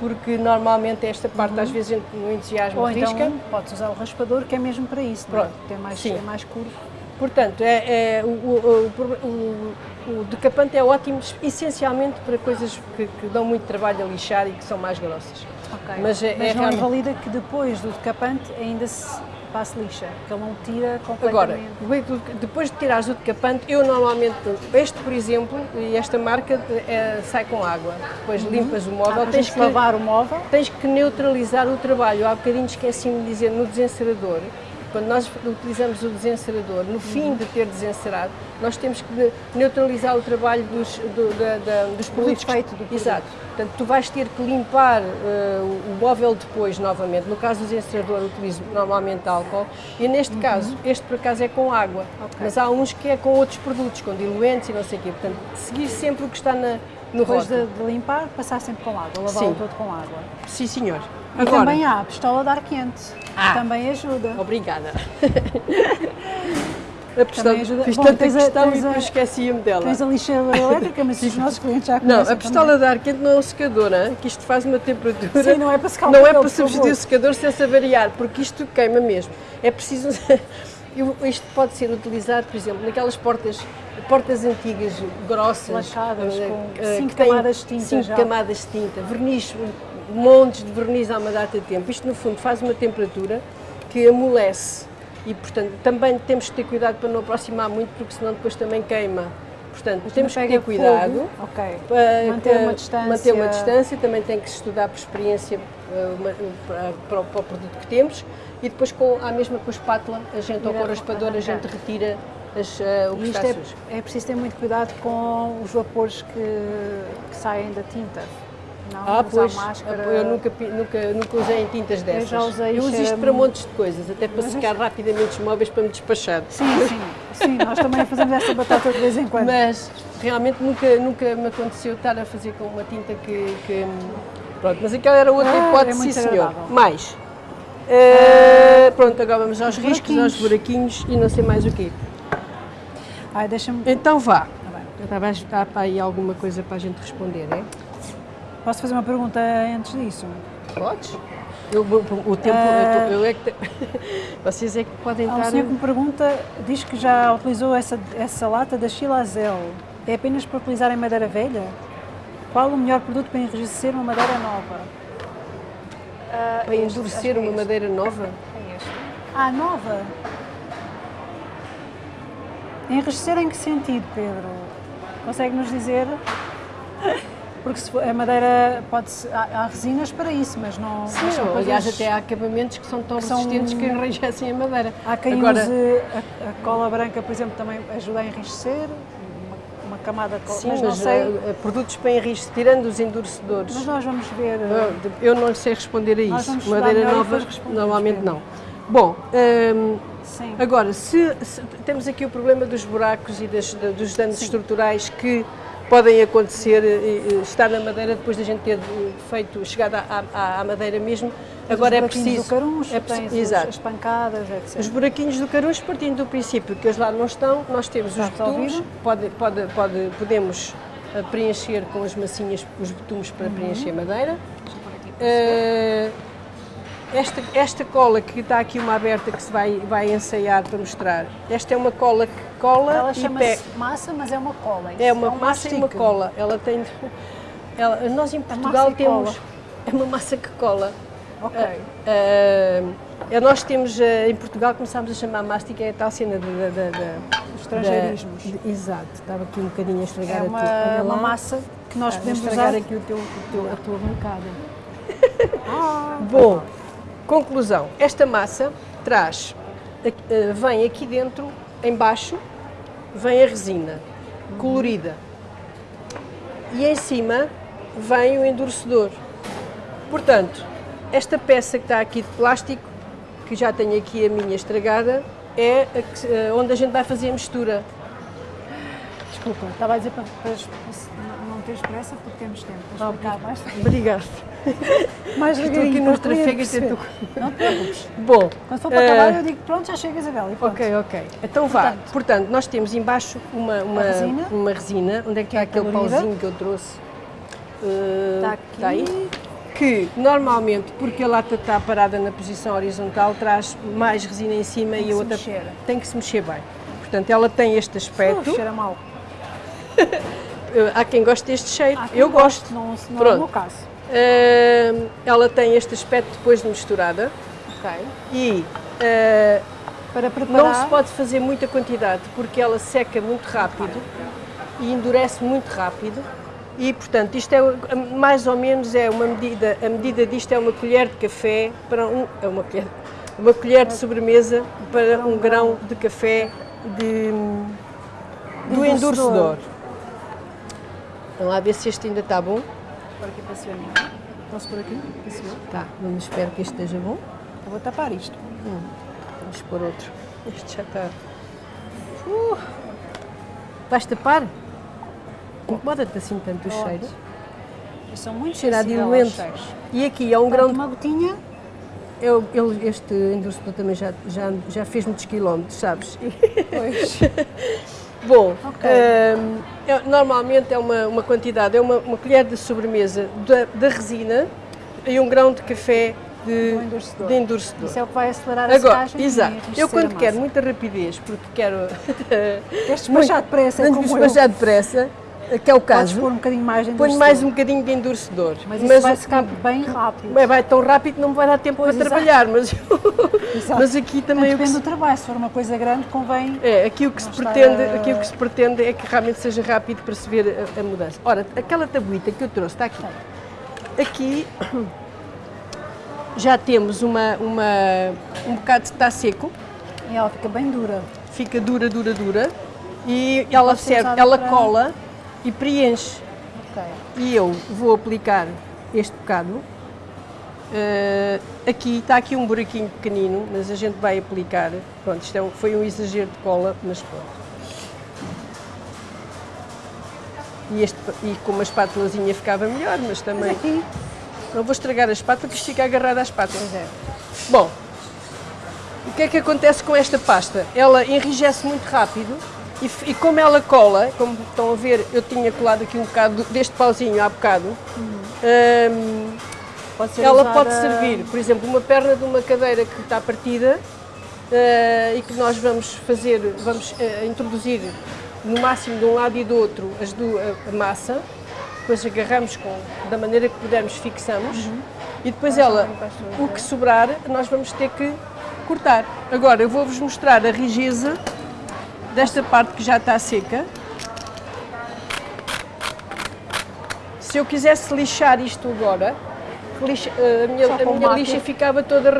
B: porque normalmente esta parte às vezes no entusiasmo
A: Ou
B: risca.
A: então podes usar o raspador, que é mesmo para isso, não é?
B: Pronto,
A: Tem mais,
B: sim.
A: é mais curvo.
B: Portanto, é, é- o, o, o- o- decapante é ótimo essencialmente para coisas que, que dão muito trabalho a lixar e que são mais grossas.
A: Ok.
B: Mas é- é
A: não
B: realmente-
A: invalida que depois do decapante ainda se passe lixa, que ele não tira
B: Agora,
A: completamente.
B: depois de tirares o decapante, eu normalmente, este por exemplo, e esta marca é, sai com água. Depois limpas o móvel,
A: para
B: tens
A: gente
B: que,
A: lavar o móvel.
B: tens que neutralizar o trabalho. Há bocadinho esqueci-me de dizer no desencerador, quando nós utilizamos o desencerador, no fim de ter desencerado, nós temos que neutralizar o trabalho dos, do- da- da- dos produtos. que-
A: efeito do produto.
B: Exato. Portanto, tu vais ter que limpar eh, o móvel depois novamente. No caso do desencerador, utilizo normalmente álcool. E neste
A: Uhum.
B: caso, este por acaso é com água. Mas há uns que é com outros produtos, com diluentes e não sei o quê. Portanto, seguir sempre o que está na, no
A: Depois de, de limpar, passar sempre com água,
B: Sim.
A: lavá-lo todo com água.
B: Sim, senhor.
A: E também há a pistola de ar quente,
B: Ah.
A: que também ajuda.
B: Obrigada. A pistola,
A: ajuda.
B: fiz
A: Bom,
B: tanta
A: tens a-
B: questão e depois esqueci-me dela.
A: Tens a lixeira elétrica, mas os nossos clientes já
B: Não,
A: conhecem
B: a pistola
A: também.
B: de ar quente não é um secador, hein? que isto faz uma temperatura.
A: Sim, não é para secar o
B: Não é para substituir o secador sem se avariar, porque isto queima mesmo. É preciso. Isto pode ser utilizado, por exemplo, naquelas portas, portas antigas, grossas,
A: Lacadas,
B: eh,
A: com
B: eh,
A: cinco camadas de tinta
B: Cinco
A: já.
B: camadas de tinta, verniz, montes de verniz há uma data de tempo. Isto, no fundo, faz uma temperatura que amolece. E, portanto, também temos que ter cuidado para não aproximar muito, porque senão depois também queima. Portanto, temos que ter cuidado.
A: fogo. Ok.
B: para
A: Manter uma distância.
B: manter uma distância, também tem que se estudar por experiência eh, para, para para o produto que temos e depois com a mesma com a espátula, a gente ou com o
A: Direto
B: raspador, a gente retira as, eh, o que está sujo.
A: é, é preciso ter muito cuidado com os vapores que, que saem da tinta. Não
B: Ah,
A: usar
B: pois,
A: máscara.
B: eu nunca, nunca, nunca usei em tintas dessas.
A: já usei,
B: Eu uso isto para
A: muito.
B: montes de coisas, até para
A: Mas
B: secar rapidamente os móveis para me despachar.
A: Sim, sim. Sim, nós também fazemos esta batata de vez em quando.
B: Mas realmente nunca, nunca me aconteceu estar a fazer com uma tinta que. que pronto, mas aquela era outra
A: Ah, é
B: hipótese,
A: muito
B: sim senhor. Mais. Eh, pronto, agora vamos aos
A: os
B: riscos, aos buraquinhos e não sei mais o quê.
A: Ai, deixa-me.
B: Então vá.
A: Tá bem.
B: Estava a para aí alguma coisa para a gente responder, é?
A: Posso fazer uma pergunta antes disso?
B: Podes? Eu, o, tempo,
A: Ah.
B: eu, tô- eu é que. te- Vocês é que podem
A: Há um senhor que me pergunta, diz que já utilizou essa, essa lata da Chilazel. É apenas para utilizar em madeira velha? Qual o melhor produto para enrijecer uma madeira nova?
B: Para endurecer uma madeira nova?
C: É este.
A: Ah, nova? Enrijecer em que sentido, Pedro? Consegue nos dizer? Porque se a madeira pode -se, há, há resinas para isso, mas não. mas
B: Sim,
A: são
B: ou, aliás,
A: coisas-
B: até há acabamentos que são tão
A: são-
B: resistentes que enrijecem a madeira.
A: Há quem
B: Agora,
A: use a, a cola branca, por exemplo, também ajuda a enrijecer, uma camada
B: sim,
A: mas
B: mas,
A: sei.
B: eh, produtos para enrijecer, tirando os endurecedores.
A: Mas nós vamos ver.
B: Eu- Eu não sei responder a isso. Madeira nova, normalmente não. Bom,
A: Sim.
B: agora, se, se- temos aqui o problema dos buracos e das- da- dos danos estruturais que podem acontecer, estar na madeira depois da gente ter feito, chegado à, à- à madeira mesmo. Agora é preciso.
A: Do caruncho,
B: é preciso- exato.
A: as pancadas, etc.
B: Os buraquinhos do caroço, partindo do princípio que eles lá não estão, nós temos
A: Está
B: os betumes, pode, pode, pode, podemos eh, preencher com as massinhas os betumes
A: Uhum.
B: para preencher madeira. Eh, esta, esta cola que está aqui uma aberta que se vai, vai ensaiar para mostrar, esta é uma cola que cola
A: Ela
B: e
A: chama-se
B: pega.
A: massa, mas é uma cola.
B: É uma
A: um
B: massa e uma
A: mastique.
B: cola. Ela tem. Ela, nós em Portugal temos.
A: cola.
B: É uma massa que cola.
A: Ok.
B: Ah, ah, nós temos, ah, em Portugal, começámos a chamar mástica, é a tal cena de, de, de- de-
A: Estrangeirismos.
B: exato, estava aqui um bocadinho a estragar
A: É
B: a
A: uma,
B: tua- olha
A: uma massa que nós
B: Ah,
A: podemos
B: estragar
A: usar.
B: aqui o teu, o teu- a tua bancada.
A: Ah,
B: Bom, conclusão. Esta massa traz, vem aqui dentro, em baixo, vem a resina colorida. E em cima vem o endurecedor. Portanto, esta peça que está aqui de plástico, que já tenho aqui a minha estragada, é a que- eh, onde a gente vai fazer a mistura.
A: desculpa, estava a dizer para, para, para teres pressa porque temos tempo. Para explicar mais,
B: Obrigada.
A: mais
B: Estou aqui nos trafegos.
A: perceber.
B: tento-
A: Não te preocupes.
B: Bom,
A: Quando for para
B: eh,
A: acabar, eu digo pronto, já chega Isabel. E.
B: Ok, ok. Então vá.
A: Portanto,
B: Portanto, nós temos embaixo uma, uma,
A: resina.
B: uma resina. Onde é que está aquele
A: colorida.
B: pauzinho que eu trouxe? Uh,
A: Está aqui.
B: está aí? Que normalmente, porque a lata está parada na posição horizontal, traz mais resina em cima
A: Tem
B: e a outra
A: mexer.
B: tem que se mexer bem. Portanto, ela tem este aspecto.
A: Uf, cheira mal.
B: Há quem goste deste cheiro. Eu gosto.
A: Não, não é o
B: Pronto.
A: meu caso.
B: Uh, ela tem este aspecto depois de misturada.
A: Ok.
B: E uh,
A: Para preparar.
B: Não se pode fazer muita quantidade porque ela seca muito rápido e endurece muito rápido. E, portanto, isto é mais ou menos é uma medida, a medida disto é uma colher de café para um, é uma colher, uma colher de sobremesa para um grão de café de, do
A: Endurecedor.
B: Vamos lá ver se este ainda está bom.
A: Por aqui para cima. Posso por aqui? Para cima?
B: Tá, vamos esperar que este esteja bom.
A: Eu vou tapar isto.
B: Vamos pôr outro. Este já está. Uh, vais tapar? Incomoda-te assim tanto o cheiro?
A: São muito
B: Cheira a diluente.
A: cheiros.
B: E aqui é um grão de.
A: uma gotinha.
B: Eu, ele- este endurecedor também já, já, já fez muitos quilómetros, sabes?
A: Pois.
B: Bom,
A: Ok.
B: hum, é- normalmente é uma, uma quantidade, é uma, uma colher de sobremesa da, resina e um grão de café de,
A: Do endurecedor.
B: de endurecedor.
A: Isso é o que vai acelerar a
B: Agora,
A: secagem
B: exato. Eu quando
A: a
B: quero muita rapidez, porque quero
A: Queres despachar depressa, é como
B: despachar depressa, que é o
A: Podes
B: caso,
A: pôr um bocadinho mais de endurecedor.
B: mais um bocadinho de endurecedor.
A: Mas isso vai secar bem rápido.
B: Bem, vai tão rápido que não me vai dar tempo
A: Pois,
B: para
A: exato.
B: trabalhar, mas, mas aqui também que
A: Depende
B: se,
A: do trabalho. Se for uma coisa grande, convém.
B: é, aqui o que se pretende,
A: a-
B: aqui o que se pretende é que realmente seja rápido para se ver a, a mudança. Ora, aquela tabuita que eu trouxe está aqui. Aqui já temos uma, uma um bocado de está seco,
A: E ela fica bem dura.
B: fica dura, dura, dura e ela
A: pode ser
B: serve, ela
A: para-
B: cola e preenche.
A: Ok.
B: E eu vou aplicar este bocado Uh, aqui está aqui um buraquinho pequenino, mas a gente vai aplicar. Pronto, isto é um, foi um exagero de cola, mas pronto. E, este, e com uma espátulazinha ficava melhor, mas também... Mas aqui... Não vou estragar a espátula, porque fica agarrado à espátula. É. Bom, o que é que acontece com esta pasta? Ela enrijece muito rápido e, e, como ela cola, como estão a ver, eu tinha colado aqui um bocado deste pauzinho há bocado, um, pode ela pode servir, por exemplo, uma perna de uma cadeira que está partida uh, e que nós vamos fazer, vamos uh, introduzir no máximo de um lado e do outro as do, a, a massa, depois agarramos com, da maneira que pudermos, fixamos uhum. e depois ela, o que sobrar, nós vamos ter que cortar. Agora eu vou-vos mostrar a rigeza desta parte que já está seca. Se eu quisesse lixar isto agora, lixa, eh, a minha, a minha lixa ficava toda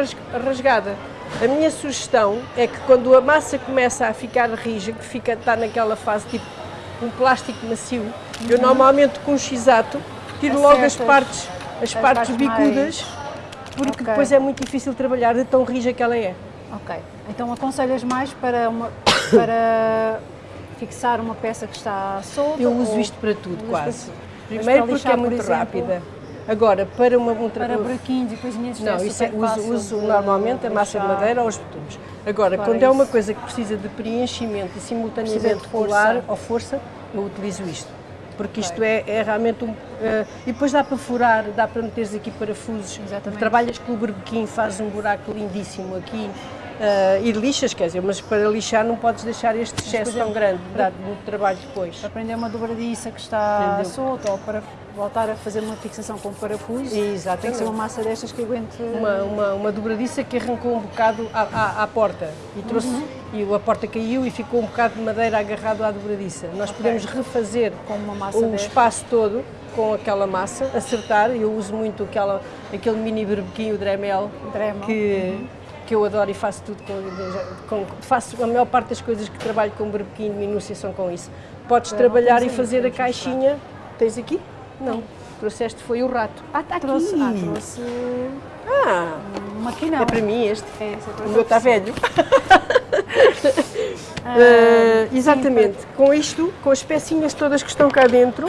B: rasgada. A minha sugestão é que quando a massa começa a ficar rija, que fica, está naquela fase tipo um plástico macio, uhum. eu normalmente com um x-ato tiro logo as partes, as, as partes, partes bicudas, mais... porque okay. depois é muito difícil trabalhar de tão rija que ela é.
A: Ok, então aconselhas mais para uma, para fixar uma peça que está solta?
B: Eu uso isto para tudo, quase. Primeiro porque é muito rápida. Agora, para uma... Um
A: para buraquinhos e coisinhas
B: Não, isso é, uso, uso normalmente a massa de madeira ou os betumes. Agora, para quando é é uma coisa que precisa de preenchimento e simultaneamente colar ou força, eu utilizo isto. Porque isto é, é realmente um... Uh, e depois dá para furar, dá para meteres aqui parafusos. Exatamente. Trabalhas com o berbequim, fazes um buraco lindíssimo aqui uh, e lixas, quer dizer, mas para lixar não podes deixar este excesso tão grande, dá muito trabalho depois.
A: Para prender uma dobradiça que está solta ou para voltar a fazer uma fixação com parafuso, Exatamente. tem que ser uma massa destas que aguente...
B: Uma, uma, uma dobradiça que arrancou um bocado à, à, à porta e trouxe... Uhum. E a porta caiu e ficou um bocado de madeira agarrado à dobradiça. Nós okay. podemos refazer com uma massa o espaço todo com aquela massa, acertar. Eu uso muito aquela, aquele mini berbequinho Dremel, Dremel. que uhum que eu adoro e faço tudo com, com, faço a maior parte das coisas que trabalho com berbequim de minúcia são com isso. Podes trabalhar e fazer a caixinha, tens aqui? Não, trouxeste foi o rato.
A: Ah, está aqui. Trouxe, ah, trouxe...
B: Ah,
A: uma aqui não.
B: É para mim este, é, o meu está velho. uh, exatamente, com isto, com as pecinhas todas que estão cá dentro,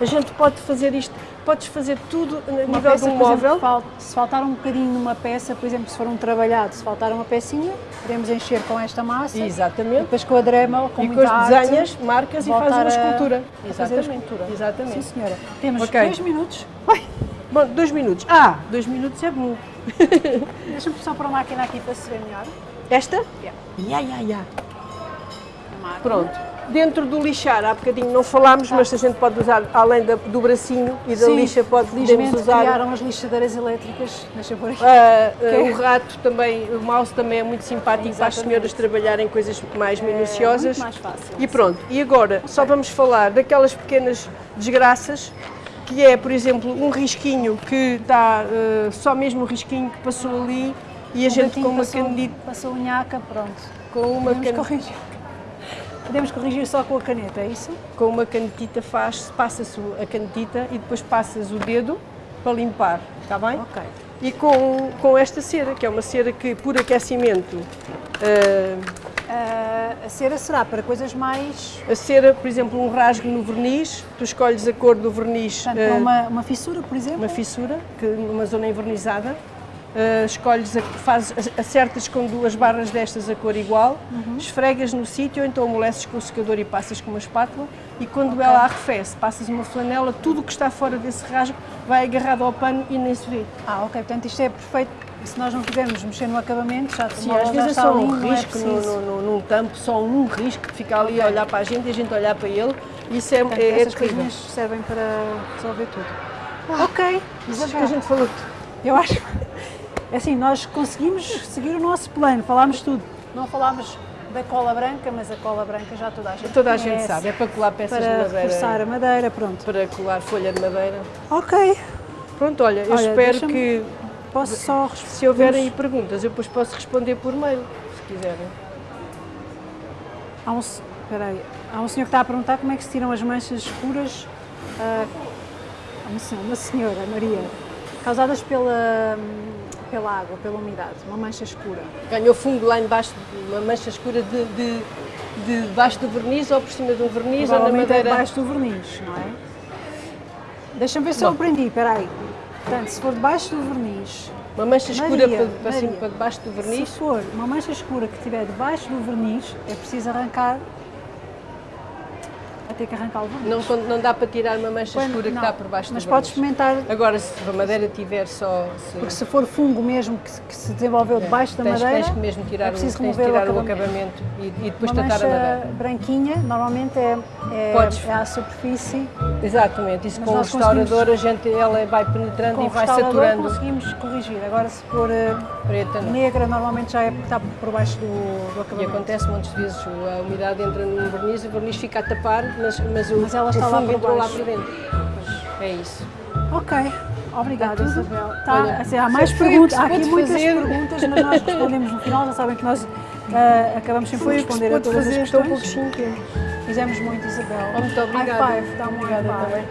B: a gente pode fazer isto podes fazer tudo a nível peça, de um móvel. Exemplo,
A: se faltar um bocadinho numa peça, por exemplo, se for um trabalhado, se faltar uma pecinha, podemos encher com esta massa.
B: Exatamente.
A: depois com a dremel, com
B: E com as desenhas, marcas e faz uma escultura.
A: A, fazer a escultura.
B: Exatamente.
A: Sim, senhora. Temos okay. dois minutos. Oi.
B: Bom, dois minutos. Ah, dois minutos é bom.
A: Deixa-me só para a máquina aqui para se ver melhor.
B: Esta? Yeah. Ya, ya, ya. Pronto. Dentro do lixar, há bocadinho não falámos, mas a gente pode usar, além da, do bracinho e da Sim, lixa, pode, podemos usar...
A: criaram as lixadeiras elétricas, deixa por aqui.
B: Uh, uh, o rato também, o mouse também é muito simpático Exatamente. para as senhoras trabalharem coisas mais minuciosas.
A: É muito mais fácil.
B: E pronto, e agora só vamos falar daquelas pequenas desgraças que é, por exemplo, um risquinho que está, uh, só mesmo o risquinho que passou ali e a gente com uma caneta...
A: Passou unhaca, pronto.
B: Com uma caneta...
A: Podemos corrigir só com a caneta, é isso?
B: Com uma canetita faz, passa-se a canetita e depois passas o dedo para limpar, está bem?
A: Ok.
B: E com, com esta cera, que é uma cera que por aquecimento... Uh,
A: uh, a cera será para coisas mais...
B: A cera, por exemplo, um rasgo no verniz, tu escolhes a cor do verniz...
A: Portanto, uh, uma, uma fissura, por exemplo?
B: Uma fissura, que, uma zona envernizada, uh, escolhes, a, fazes, acertas com duas barras destas a cor igual, uhum. esfregas no sítio, ou então amoleces com o secador e passas com uma espátula e quando okay. ela arrefece, passas uma flanela, tudo o que está fora desse rasgo vai agarrado ao pano e nem se vê.
A: Ah, ok, portanto isto é perfeito se nós não quisermos mexer no acabamento, já
B: Sim, às vezes é só um é risco é no, no, num tampo, só um risco que fica ali okay. a olhar para a gente e a gente olhar para ele. Isso é, Portanto, é,
A: essas é coisinhas servem para resolver tudo.
B: Ah, ok, isso que a gente falou.
A: Eu acho. É assim, nós conseguimos seguir o nosso plano, falámos tudo. Não falámos da cola branca, mas a cola branca já toda a gente
B: Toda a gente sabe, é para colar peças
A: para
B: de madeira.
A: Para reforçar a madeira, pronto.
B: Para colar folha de madeira.
A: Ok.
B: Pronto, olha, eu olha, espero que...
A: Posso só...
B: Se houverem aí perguntas, eu depois posso responder por mail, se quiserem.
A: Há um, há um senhor que está a perguntar como é que se tiram as manchas escuras. Uh, uma senhora, Maria causadas pela, pela água, pela umidade, uma mancha escura.
B: Ganhou fungo lá embaixo, uma mancha escura de, de, de debaixo do verniz ou por cima do verniz ou na madeira.
A: debaixo do verniz, não é? Deixa-me ver se eu
B: Bom.
A: aprendi, espera aí. Portanto, se for debaixo do verniz,
B: Uma mancha escura
A: Maria,
B: para, para, cima,
A: Maria.
B: para debaixo do
A: se
B: verniz.
A: for uma mancha escura que estiver debaixo do verniz, é preciso arrancar, ter que arrancar o verniz.
B: Não, não dá para tirar uma mancha
A: Quando-
B: escura que
A: não,
B: está por baixo
A: Mas
B: do verniz.
A: experimentar,
B: Agora, se a madeira tiver só. se-
A: porque se for fungo mesmo que, se- que se desenvolveu debaixo da
B: tens,
A: madeira,
B: tens que mesmo tirar,
A: é
B: o,
A: preciso o
B: tirar o
A: acabamento.
B: e, e depois
A: uma
B: tratar a madeira.
A: branquinha, normalmente é, é,
B: Podes-
A: é à superfície.
B: Exatamente, isso
A: Mas
B: com o restaurador a gente, ela vai penetrando
A: Com
B: e vai saturando
A: conseguimos corrigir. Agora, se for eh,
B: preta. não.
A: negra, normalmente já é, está por baixo do, do
B: E
A: acabamento.
B: acontece muitas vezes, a umidade entra no verniz, o verniz fica a tapar, mas, mas, o,
A: Mas ela está lá por
B: lá por dentro. É isso.
A: Ok, obrigada? Isabel. Tá,
B: Olha,
A: assim, há mais perguntas, há aqui muitas
B: fazer.
A: perguntas, mas nós respondemos no final. Já sabem que nós ah, acabamos sempre por
B: se
A: responder a todas
B: fazer,
A: as
B: estou um
A: questões. Fizemos muito, Isabel.
B: Muito obrigada.
A: High five, dá um
B: Obrigada também.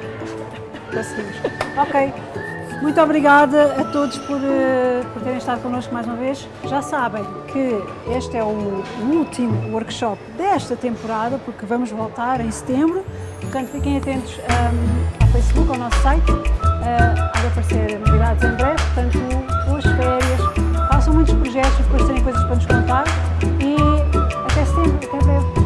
A: Conseguimos. Ok. Muito obrigada a todos por, eh, por terem estado connosco mais uma vez. Já sabem que este é o último workshop desta temporada, porque vamos voltar em setembro. Portanto, fiquem atentos um, ao Facebook, ao nosso site. Uh, há de aparecer novidades em breve, portanto, boas férias. Façam muitos projetos, depois terem coisas para nos contar. E até setembro, até breve.